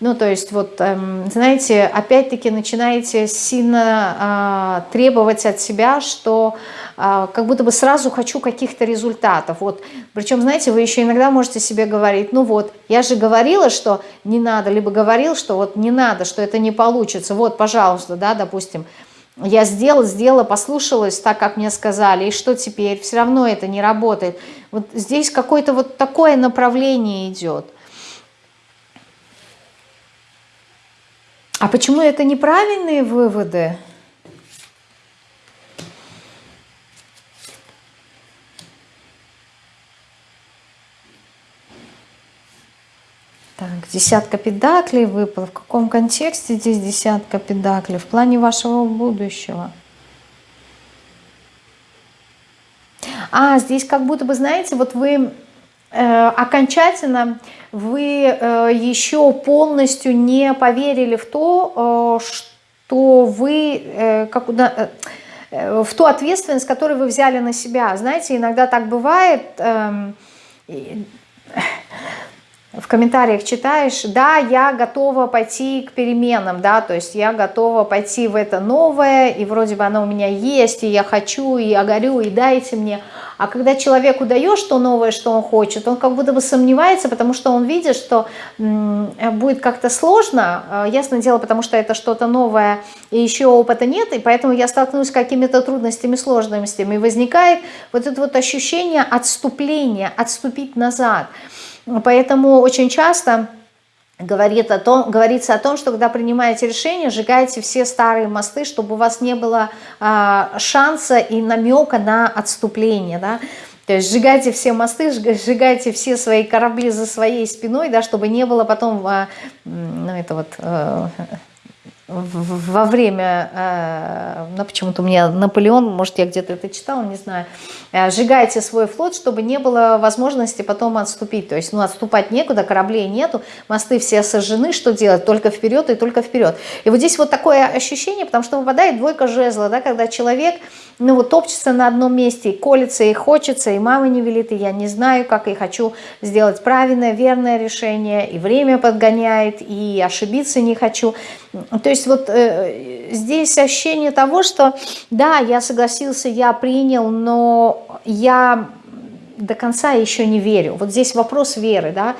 Ну, то есть, вот, эм, знаете, опять-таки начинаете сильно э, требовать от себя, что э, как будто бы сразу хочу каких-то результатов. Вот. Причем, знаете, вы еще иногда можете себе говорить, ну вот, я же говорила, что не надо, либо говорил, что вот не надо, что это не получится. Вот, пожалуйста, да, допустим, я сделала, сделала, послушалась так, как мне сказали, и что теперь? Все равно это не работает. Вот здесь какое-то вот такое направление идет. А почему это неправильные выводы? Так, десятка педаклей выпала. В каком контексте здесь десятка педаклей? В плане вашего будущего. А, здесь как будто бы, знаете, вот вы окончательно, вы э, еще полностью не поверили в то, э, что вы, э, как, э, в ту ответственность, которую вы взяли на себя. Знаете, иногда так бывает... Э, в комментариях читаешь, да, я готова пойти к переменам, да, то есть я готова пойти в это новое, и вроде бы оно у меня есть, и я хочу, и я горю, и дайте мне. А когда человеку даешь то новое, что он хочет, он как будто бы сомневается, потому что он видит, что будет как-то сложно, а, ясное дело, потому что это что-то новое, и еще опыта нет, и поэтому я столкнусь с какими-то трудностями, сложностями, и возникает вот это вот ощущение отступления, отступить назад – Поэтому очень часто говорит о том, говорится о том, что когда принимаете решение, сжигайте все старые мосты, чтобы у вас не было а, шанса и намека на отступление. Да? То есть сжигайте все мосты, сжигайте все свои корабли за своей спиной, да, чтобы не было потом, а, ну это вот... Во время, э, ну почему-то у меня Наполеон, может я где-то это читала, не знаю, э, сжигайте свой флот, чтобы не было возможности потом отступить. То есть, ну отступать некуда, кораблей нету, мосты все сожжены, что делать? Только вперед и только вперед. И вот здесь вот такое ощущение, потому что выпадает двойка жезла, да, когда человек, ну вот топчется на одном месте, и колется, и хочется, и мама не велит, и я не знаю, как, и хочу сделать правильное, верное решение, и время подгоняет, и ошибиться не хочу. То есть вот э, здесь ощущение того, что да, я согласился, я принял, но я до конца еще не верю. Вот здесь вопрос веры, да.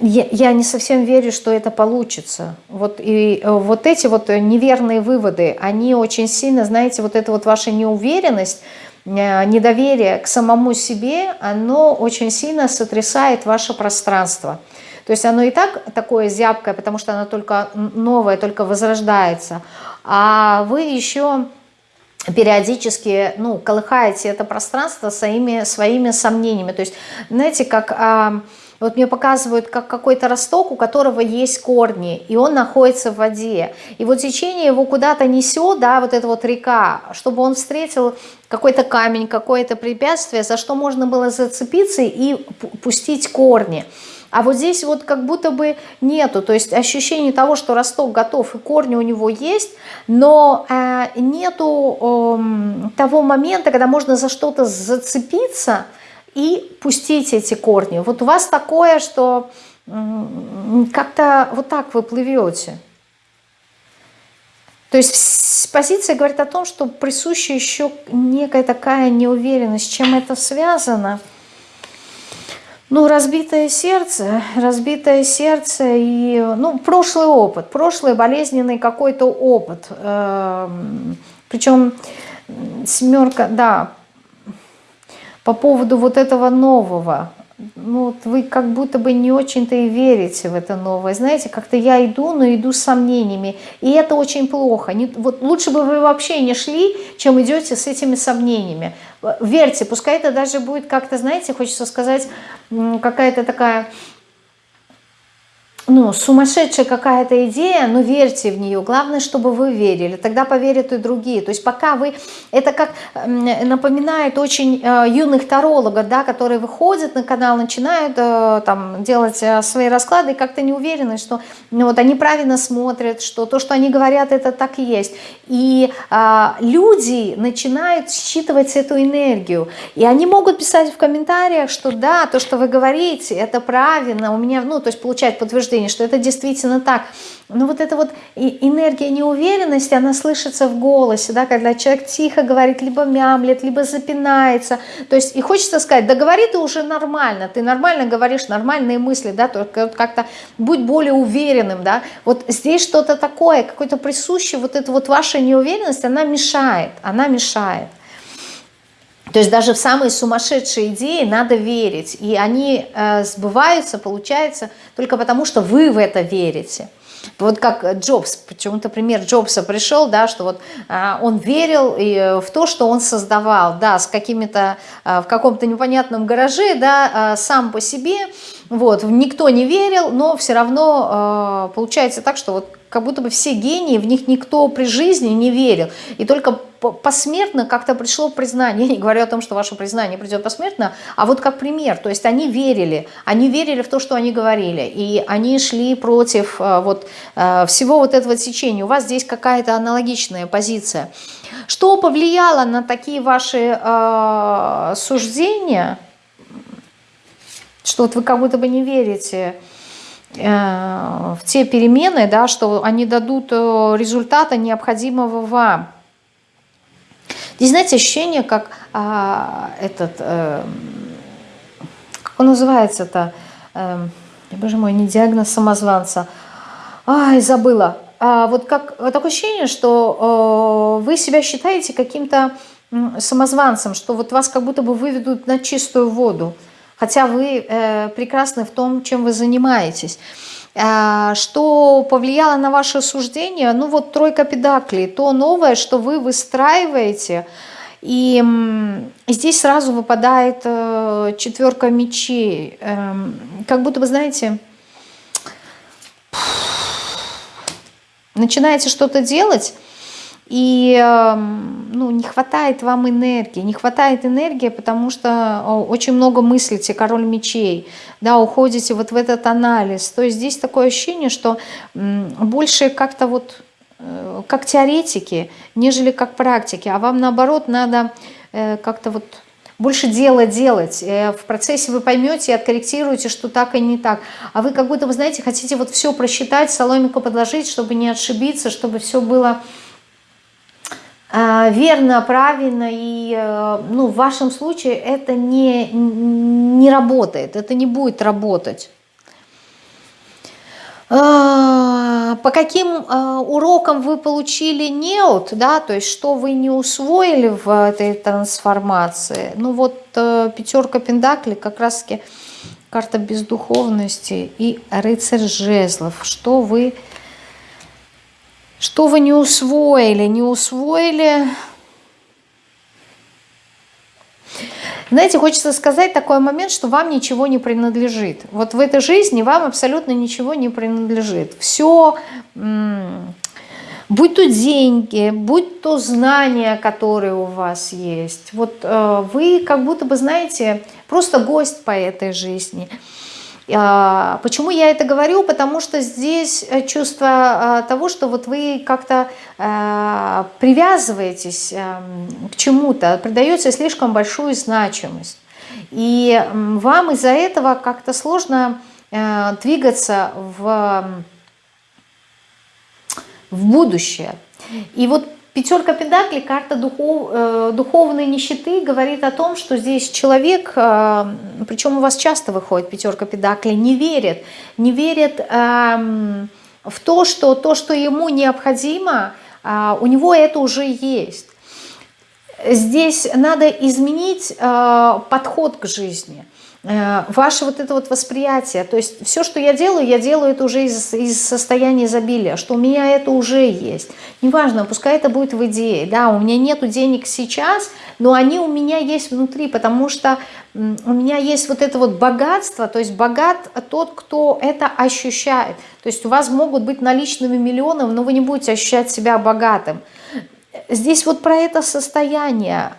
Я, я не совсем верю, что это получится. Вот, и э, вот эти вот неверные выводы, они очень сильно, знаете, вот эта вот ваша неуверенность, э, недоверие к самому себе, оно очень сильно сотрясает ваше пространство. То есть оно и так такое зябкое, потому что оно только новое, только возрождается. А вы еще периодически ну, колыхаете это пространство своими, своими сомнениями. То есть, знаете, как... А, вот мне показывают, как какой-то росток, у которого есть корни, и он находится в воде. И вот течение его куда-то несет, да, вот эта вот река, чтобы он встретил какой-то камень, какое-то препятствие, за что можно было зацепиться и пустить корни. А вот здесь вот как будто бы нету, то есть ощущение того, что росток готов и корни у него есть, но э, нету э, того момента, когда можно за что-то зацепиться и пустить эти корни. Вот у вас такое, что э, как-то вот так вы плывете. То есть позиция говорит о том, что присуща еще некая такая неуверенность. Чем это связано – ну, разбитое сердце, разбитое сердце и, ну, прошлый опыт, прошлый болезненный какой-то опыт. Эм, Причем семерка, да, по поводу вот этого нового, ну, вот вы как будто бы не очень-то и верите в это новое. Знаете, как-то я иду, но иду с сомнениями. И это очень плохо. Не, вот лучше бы вы вообще не шли, чем идете с этими сомнениями. Верьте, пускай это даже будет как-то, знаете, хочется сказать, какая-то такая ну, сумасшедшая какая-то идея, но верьте в нее. Главное, чтобы вы верили, тогда поверят и другие. То есть пока вы... Это как напоминает очень э, юных тарологов, да, которые выходят на канал, начинают э, там делать э, свои расклады и как-то не уверены, что ну, вот они правильно смотрят, что то, что они говорят, это так и есть. И э, люди начинают считывать эту энергию. И они могут писать в комментариях, что да, то, что вы говорите, это правильно, у меня, ну, то есть получать подтверждение подтверждение, что это действительно так. Но вот эта вот энергия неуверенности, она слышится в голосе, да, когда человек тихо говорит, либо мямлет, либо запинается. То есть и хочется сказать, да говори ты уже нормально, ты нормально говоришь, нормальные мысли, да, только как-то будь более уверенным, да. Вот здесь что-то такое, какое-то присущее, вот эта вот ваша неуверенность, она мешает, она мешает. То есть даже в самые сумасшедшие идеи надо верить. И они э, сбываются, получается, только потому, что вы в это верите. Вот как Джобс, почему-то пример Джобса пришел, да, что вот а, он верил и, э, в то, что он создавал, да, с какими-то, а, в каком-то непонятном гараже, да, а, сам по себе, вот, никто не верил, но все равно а, получается так, что вот как будто бы все гении, в них никто при жизни не верил. И только посмертно как-то пришло признание. <laughs> Я не говорю о том, что ваше признание придет посмертно, а вот как пример. То есть они верили, они верили в то, что они говорили, и они шли против э, вот, э, всего вот этого течения. У вас здесь какая-то аналогичная позиция. Что повлияло на такие ваши э, суждения, что вот вы как будто бы не верите Э, в те перемены, да, что они дадут э, результата необходимого вам. Здесь, знаете, ощущение, как а, этот, а, как он называется-то, а, боже мой, не диагноз самозванца, ай, забыла. А, вот как такое ощущение, что а, вы себя считаете каким-то самозванцем, что вот вас как будто бы выведут на чистую воду хотя вы э, прекрасны в том, чем вы занимаетесь. Э, что повлияло на ваше суждение? Ну вот тройка педаклей, то новое, что вы выстраиваете, и здесь сразу выпадает э, четверка мечей. Э, как будто вы знаете, начинаете что-то делать, и эм, ну, не хватает вам энергии, не хватает энергии, потому что очень много мыслите, король мечей, да, уходите вот в этот анализ. То есть здесь такое ощущение, что больше как-то вот э, как теоретики, нежели как практики, а вам наоборот надо э, как-то вот больше дела делать. Э, в процессе вы поймете и откорректируете, что так и не так. А вы как будто, вы знаете, хотите вот все просчитать, соломику подложить, чтобы не отшибиться, чтобы все было верно, правильно, и э, ну, в вашем случае это не, не работает, это не будет работать. А, по каким а, урокам вы получили неот, да, то есть что вы не усвоили в этой трансформации. Ну вот э, пятерка пентаклей как раз-таки карта бездуховности и рыцарь жезлов, что вы что вы не усвоили? Не усвоили... Знаете, хочется сказать такой момент, что вам ничего не принадлежит. Вот в этой жизни вам абсолютно ничего не принадлежит. Все, будь то деньги, будь то знания, которые у вас есть. Вот э, вы как будто бы, знаете, просто гость по этой жизни – почему я это говорю? Потому что здесь э, чувство а, того, что вот вы как-то а, привязываетесь эм, к чему-то, придаете слишком большую значимость. И вам из-за этого как-то сложно э, двигаться в, в будущее. И вот Пятерка педаклей, карта духов, э, духовной нищеты, говорит о том, что здесь человек, э, причем у вас часто выходит пятерка педаклей, не верит, не верит э, в то, что то, что ему необходимо, э, у него это уже есть. Здесь надо изменить э, подход к жизни. Э, ваше вот это вот восприятие, то есть все, что я делаю, я делаю это уже из, из состояния изобилия, что у меня это уже есть. Неважно, пускай это будет в идее, да, у меня нету денег сейчас, но они у меня есть внутри, потому что у меня есть вот это вот богатство, то есть богат тот, кто это ощущает. То есть у вас могут быть наличными миллионы, но вы не будете ощущать себя богатым. Здесь вот про это состояние.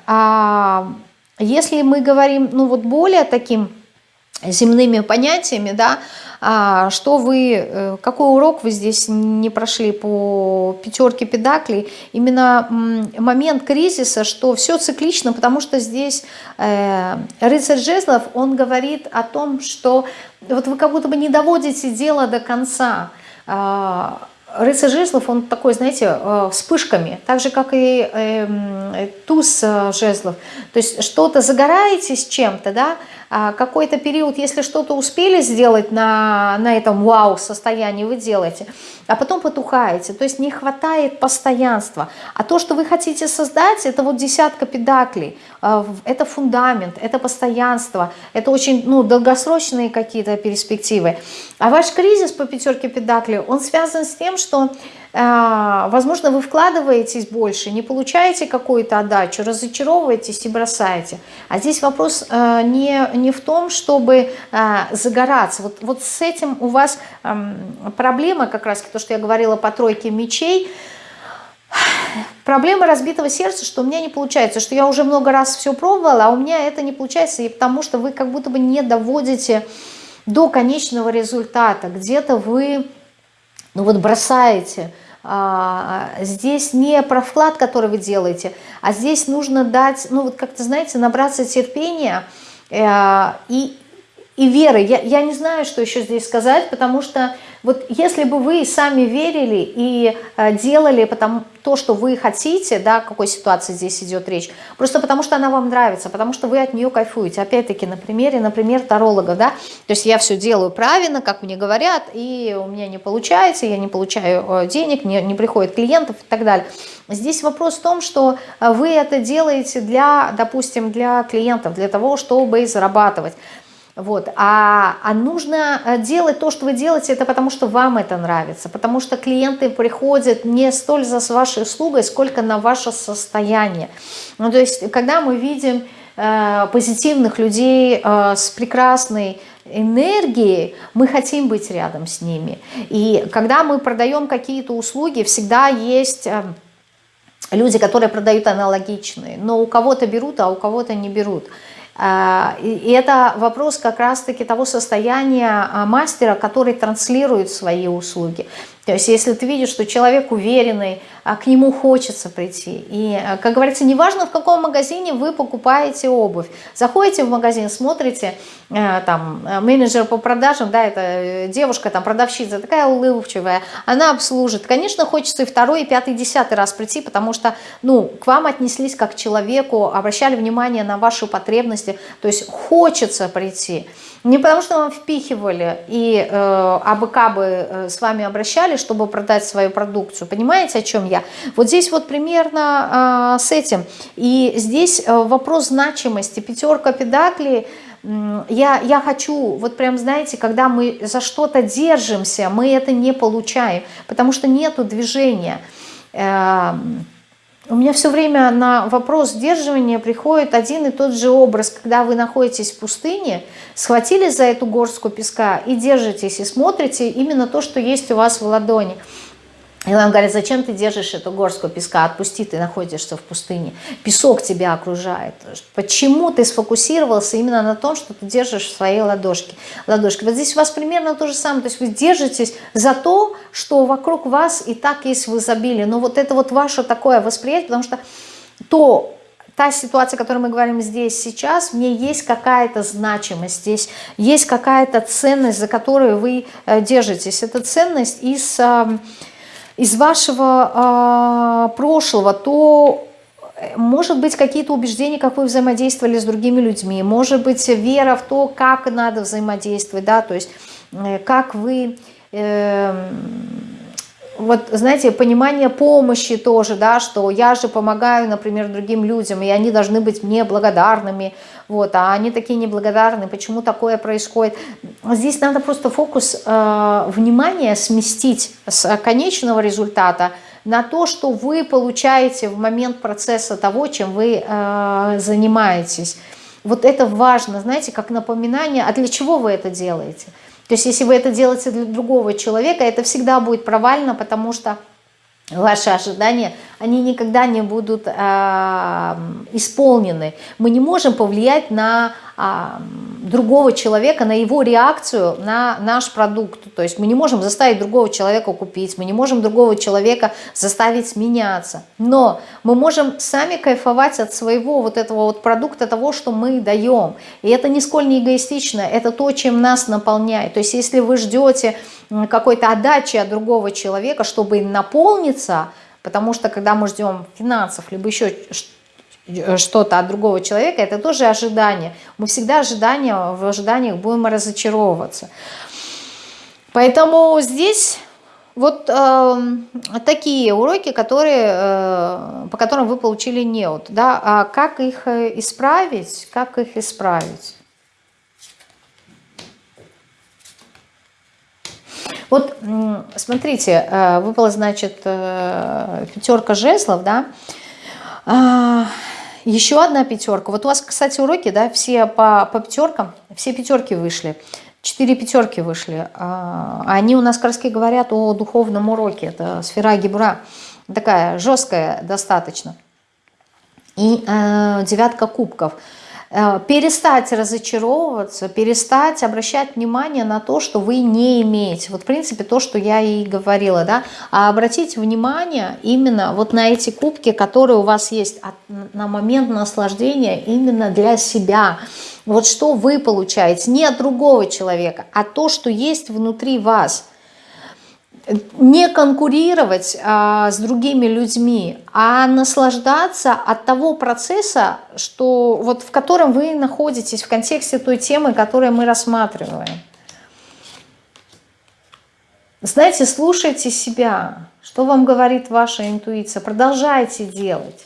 Если мы говорим, ну вот более таким земными понятиями, да, а, что вы, э, какой урок вы здесь не прошли по пятерке педаклей, именно момент кризиса, что все циклично, потому что здесь э, рыцарь жезлов, он говорит о том, что вот вы как будто бы не доводите дело до конца, а, Рыцарь жезлов, он такой, знаете, э, вспышками, так же, как и э, туз жезлов. То есть что-то загораетесь чем-то, да, а какой-то период, если что-то успели сделать на, на этом вау-состоянии, вы делаете, а потом потухаете. То есть не хватает постоянства. А то, что вы хотите создать, это вот десятка педаклей, это фундамент, это постоянство, это очень ну, долгосрочные какие-то перспективы. А ваш кризис по пятерке педаклей, он связан с тем, что, возможно, вы вкладываетесь больше, не получаете какую-то отдачу, разочаровываетесь и бросаете. А здесь вопрос э, не, не в том, чтобы э, загораться. Вот, вот с этим у вас эм, проблема, как раз то, что я говорила по тройке мечей, Проблема разбитого сердца, что у меня не получается, что я уже много раз все пробовала, а у меня это не получается, и потому что вы как будто бы не доводите до конечного результата. Где-то вы ну вот бросаете. А, здесь не про вклад, который вы делаете, а здесь нужно дать, ну вот как-то, знаете, набраться терпения э, и, и веры. Я, я не знаю, что еще здесь сказать, потому что вот если бы вы сами верили и э, делали потому, то, что вы хотите, да, какой ситуации здесь идет речь, просто потому что она вам нравится, потому что вы от нее кайфуете. Опять-таки на примере, например, таролога, да, то есть я все делаю правильно, как мне говорят, и у меня не получается, я не получаю э, денег, не, не приходит клиентов и так далее. Здесь вопрос в том, что э, вы это делаете для, допустим, для клиентов, для того, чтобы зарабатывать. Вот. А, а нужно э, делать то, что вы делаете, это потому что вам это нравится, потому что клиенты приходят не столь за вашей услугой, сколько на ваше состояние. Ну, то есть, когда мы видим э, позитивных людей э, с прекрасной энергией, мы хотим быть рядом с ними. И когда мы продаем какие-то услуги, всегда есть... Э, люди, которые продают аналогичные, но у кого-то берут, а у кого-то не берут. А, и это вопрос как раз-таки того состояния а, мастера, который транслирует свои услуги. То есть если ты видишь, что человек уверенный, а к нему хочется прийти. И, как говорится, неважно в каком магазине вы покупаете обувь. Заходите в магазин, смотрите, э, там, э, менеджер по продажам, да, это э, девушка, там, продавщица, такая улыбчивая, она обслужит. Конечно, хочется и второй, и пятый, и десятый раз прийти, потому что, ну, к вам отнеслись как к человеку, обращали внимание на ваши потребности, то есть хочется прийти. Не потому что вам впихивали и э, абы кабы э, с вами обращались, чтобы продать свою продукцию. Понимаете, о чем я? Вот здесь вот примерно э, с этим. И здесь э, вопрос значимости. Пятерка педаклей я, я хочу, вот прям знаете, когда мы за что-то держимся, мы это не получаем, потому что нету движения. У меня все время на вопрос сдерживания приходит один и тот же образ, когда вы находитесь в пустыне, схватились за эту горстку песка и держитесь, и смотрите именно то, что есть у вас в ладони. И вам говорят, зачем ты держишь эту горстку песка, отпусти, ты находишься в пустыне. Песок тебя окружает. Почему ты сфокусировался именно на том, что ты держишь в своей ладошке? ладошке? Вот здесь у вас примерно то же самое. То есть вы держитесь за то, что вокруг вас и так есть в изобилии. Но вот это вот ваше такое восприятие, потому что то, та ситуация, о которой мы говорим здесь сейчас, в ней есть какая-то значимость, здесь есть какая-то ценность, за которую вы э, держитесь. Это ценность из из вашего э, прошлого, то э, может быть какие-то убеждения, как вы взаимодействовали с другими людьми, может быть вера в то, как надо взаимодействовать, да, то есть э, как вы... Э, вот, знаете, понимание помощи тоже, да, что я же помогаю, например, другим людям, и они должны быть мне благодарными, вот, а они такие неблагодарные, почему такое происходит. Здесь надо просто фокус э, внимания сместить с конечного результата на то, что вы получаете в момент процесса того, чем вы э, занимаетесь. Вот это важно, знаете, как напоминание, а для чего вы это делаете? То есть если вы это делаете для другого человека, это всегда будет провально, потому что ваши ожидания, они никогда не будут э, исполнены. Мы не можем повлиять на другого человека, на его реакцию на наш продукт. То есть мы не можем заставить другого человека купить, мы не можем другого человека заставить меняться. Но мы можем сами кайфовать от своего вот этого вот продукта, того, что мы даем. И это нисколько не эгоистично, это то, чем нас наполняет. То есть если вы ждете какой-то отдачи от другого человека, чтобы наполниться, потому что когда мы ждем финансов, либо еще что-то от другого человека, это тоже ожидание. Мы всегда ожидания, в ожиданиях будем разочаровываться. Поэтому здесь вот э, такие уроки, которые, э, по которым вы получили неуд. Да? А как их э, исправить? Как их исправить? Вот смотрите, э, выпала, значит, э, пятерка жезлов, да, а, еще одна пятерка. Вот у вас, кстати, уроки, да, все по, по пятеркам, все пятерки вышли. Четыре пятерки вышли. А, они у нас как говорят о духовном уроке. Это сфера гибра. Такая жесткая достаточно. И э, девятка кубков – перестать разочаровываться, перестать обращать внимание на то, что вы не имеете. Вот, в принципе, то, что я и говорила, да, а обратить внимание именно вот на эти кубки, которые у вас есть на момент наслаждения именно для себя. Вот что вы получаете, не от другого человека, а то, что есть внутри вас – не конкурировать а, с другими людьми, а наслаждаться от того процесса, что, вот, в котором вы находитесь в контексте той темы, которую мы рассматриваем. Знаете, слушайте себя, что вам говорит ваша интуиция, продолжайте делать.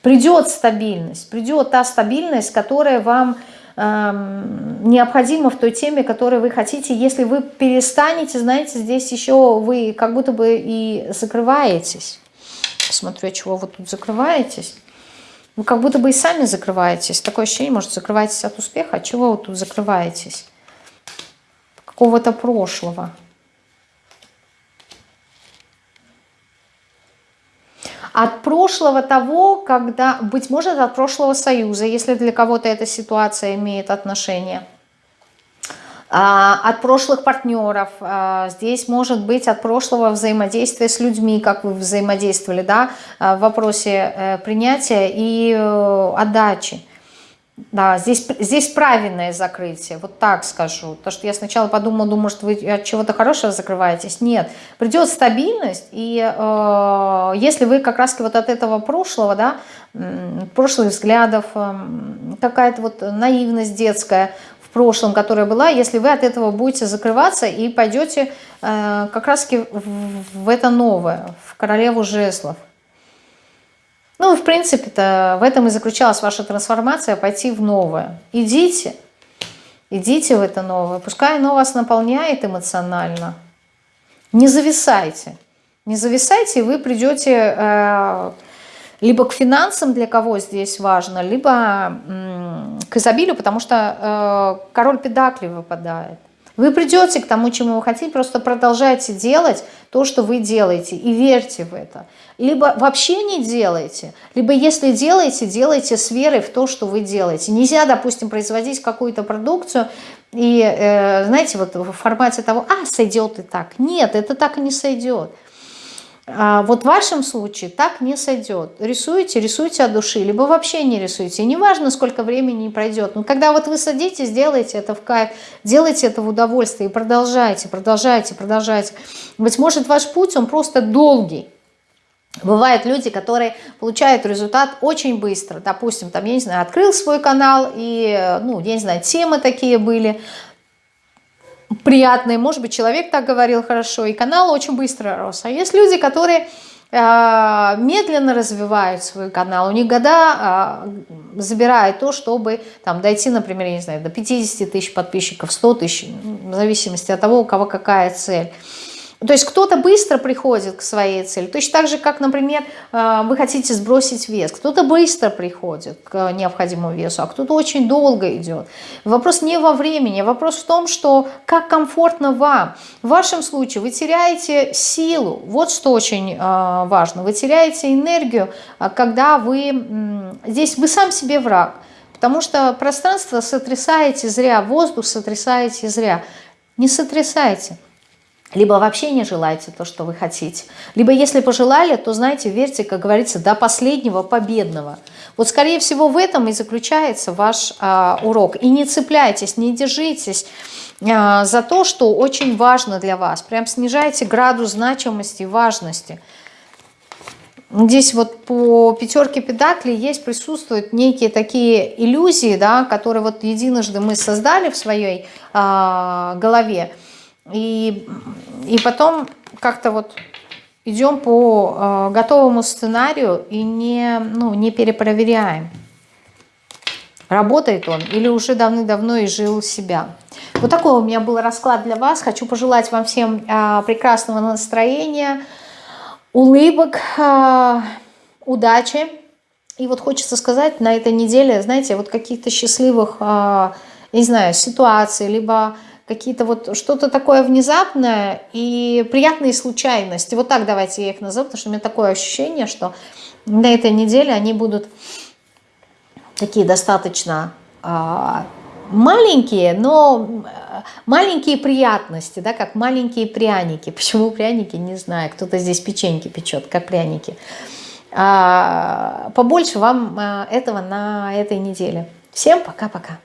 Придет стабильность, придет та стабильность, которая вам необходимо в той теме, которую вы хотите. Если вы перестанете, знаете, здесь еще вы как будто бы и закрываетесь. Посмотрю, от чего вы тут закрываетесь. Вы как будто бы и сами закрываетесь. Такое ощущение, может, закрываетесь от успеха. От чего вы тут закрываетесь? Какого-то прошлого. От прошлого того, когда, быть может, от прошлого союза, если для кого-то эта ситуация имеет отношение, а, от прошлых партнеров, а, здесь может быть от прошлого взаимодействия с людьми, как вы взаимодействовали, да, в вопросе э, принятия и э, отдачи. Да, здесь, здесь правильное закрытие, вот так скажу. То, что я сначала подумала, думаю, что вы от чего-то хорошего закрываетесь. Нет, придет стабильность, и э, если вы как раз вот от этого прошлого, да, прошлых взглядов, э, какая-то вот наивность детская в прошлом, которая была, если вы от этого будете закрываться и пойдете э, как раз в это новое, в королеву жезлов. Ну, в принципе-то в этом и заключалась ваша трансформация, пойти в новое. Идите, идите в это новое. Пускай оно вас наполняет эмоционально. Не зависайте. Не зависайте, и вы придете э, либо к финансам, для кого здесь важно, либо э, к изобилию, потому что э, король педакли выпадает. Вы придете к тому, чему вы хотите, просто продолжайте делать то, что вы делаете, и верьте в это. Либо вообще не делайте, либо если делаете, делайте с верой в то, что вы делаете. Нельзя, допустим, производить какую-то продукцию и, э, знаете, вот в формате того, а, сойдет и так. Нет, это так и не сойдет. А вот в вашем случае так не сойдет. Рисуете, рисуйте от души, либо вообще не рисуйте. Неважно, сколько времени пройдет. Но когда вот вы садитесь, делайте это в кайф, делайте это в удовольствие и продолжайте, продолжайте, продолжайте. Быть может, ваш путь, он просто долгий. Бывают люди, которые получают результат очень быстро. Допустим, там, я не знаю, открыл свой канал, и, ну, я не знаю, темы такие были, приятные, может быть, человек так говорил хорошо, и канал очень быстро рос. А есть люди, которые э, медленно развивают свой канал, у них года э, забирает то, чтобы там дойти, например, я не знаю, до 50 тысяч подписчиков, 100 тысяч, в зависимости от того, у кого какая цель. То есть кто-то быстро приходит к своей цели, точно так же, как, например, э, вы хотите сбросить вес. Кто-то быстро приходит к необходимому весу, а кто-то очень долго идет. Вопрос не во времени, вопрос в том, что как комфортно вам. В вашем случае вы теряете силу, вот что очень э, важно. Вы теряете энергию, э, когда вы... Здесь вы сам себе враг. потому что пространство сотрясаете зря, воздух сотрясаете зря. Не сотрясайте. Либо вообще не желаете то, что вы хотите. Либо если пожелали, то, знаете, верьте, как говорится, до последнего победного. Вот, скорее всего, в этом и заключается ваш а, урок. И не цепляйтесь, не держитесь а, за то, что очень важно для вас. Прям снижайте градус значимости и важности. Здесь вот по пятерке педаклей есть, присутствуют некие такие иллюзии, да, которые вот единожды мы создали в своей э, голове, и, и потом как-то вот идем по э, готовому сценарию и не, ну, не перепроверяем, работает он или уже давным-давно изжил себя. Вот такой у меня был расклад для вас. Хочу пожелать вам всем э, прекрасного настроения, улыбок, а, удачи. И вот хочется сказать на этой неделе, знаете, вот каких-то счастливых, а, не знаю, ситуаций, либо какие-то вот что-то такое внезапное и приятные случайности. Вот так давайте я их назову, потому что у меня такое ощущение, что на этой неделе они будут такие достаточно а, маленькие, но э, маленькие приятности, да, как маленькие пряники. <laughs> Почему пряники, не знаю. Кто-то здесь печеньки печет, как пряники. А, побольше вам э, этого на этой неделе. Всем пока-пока.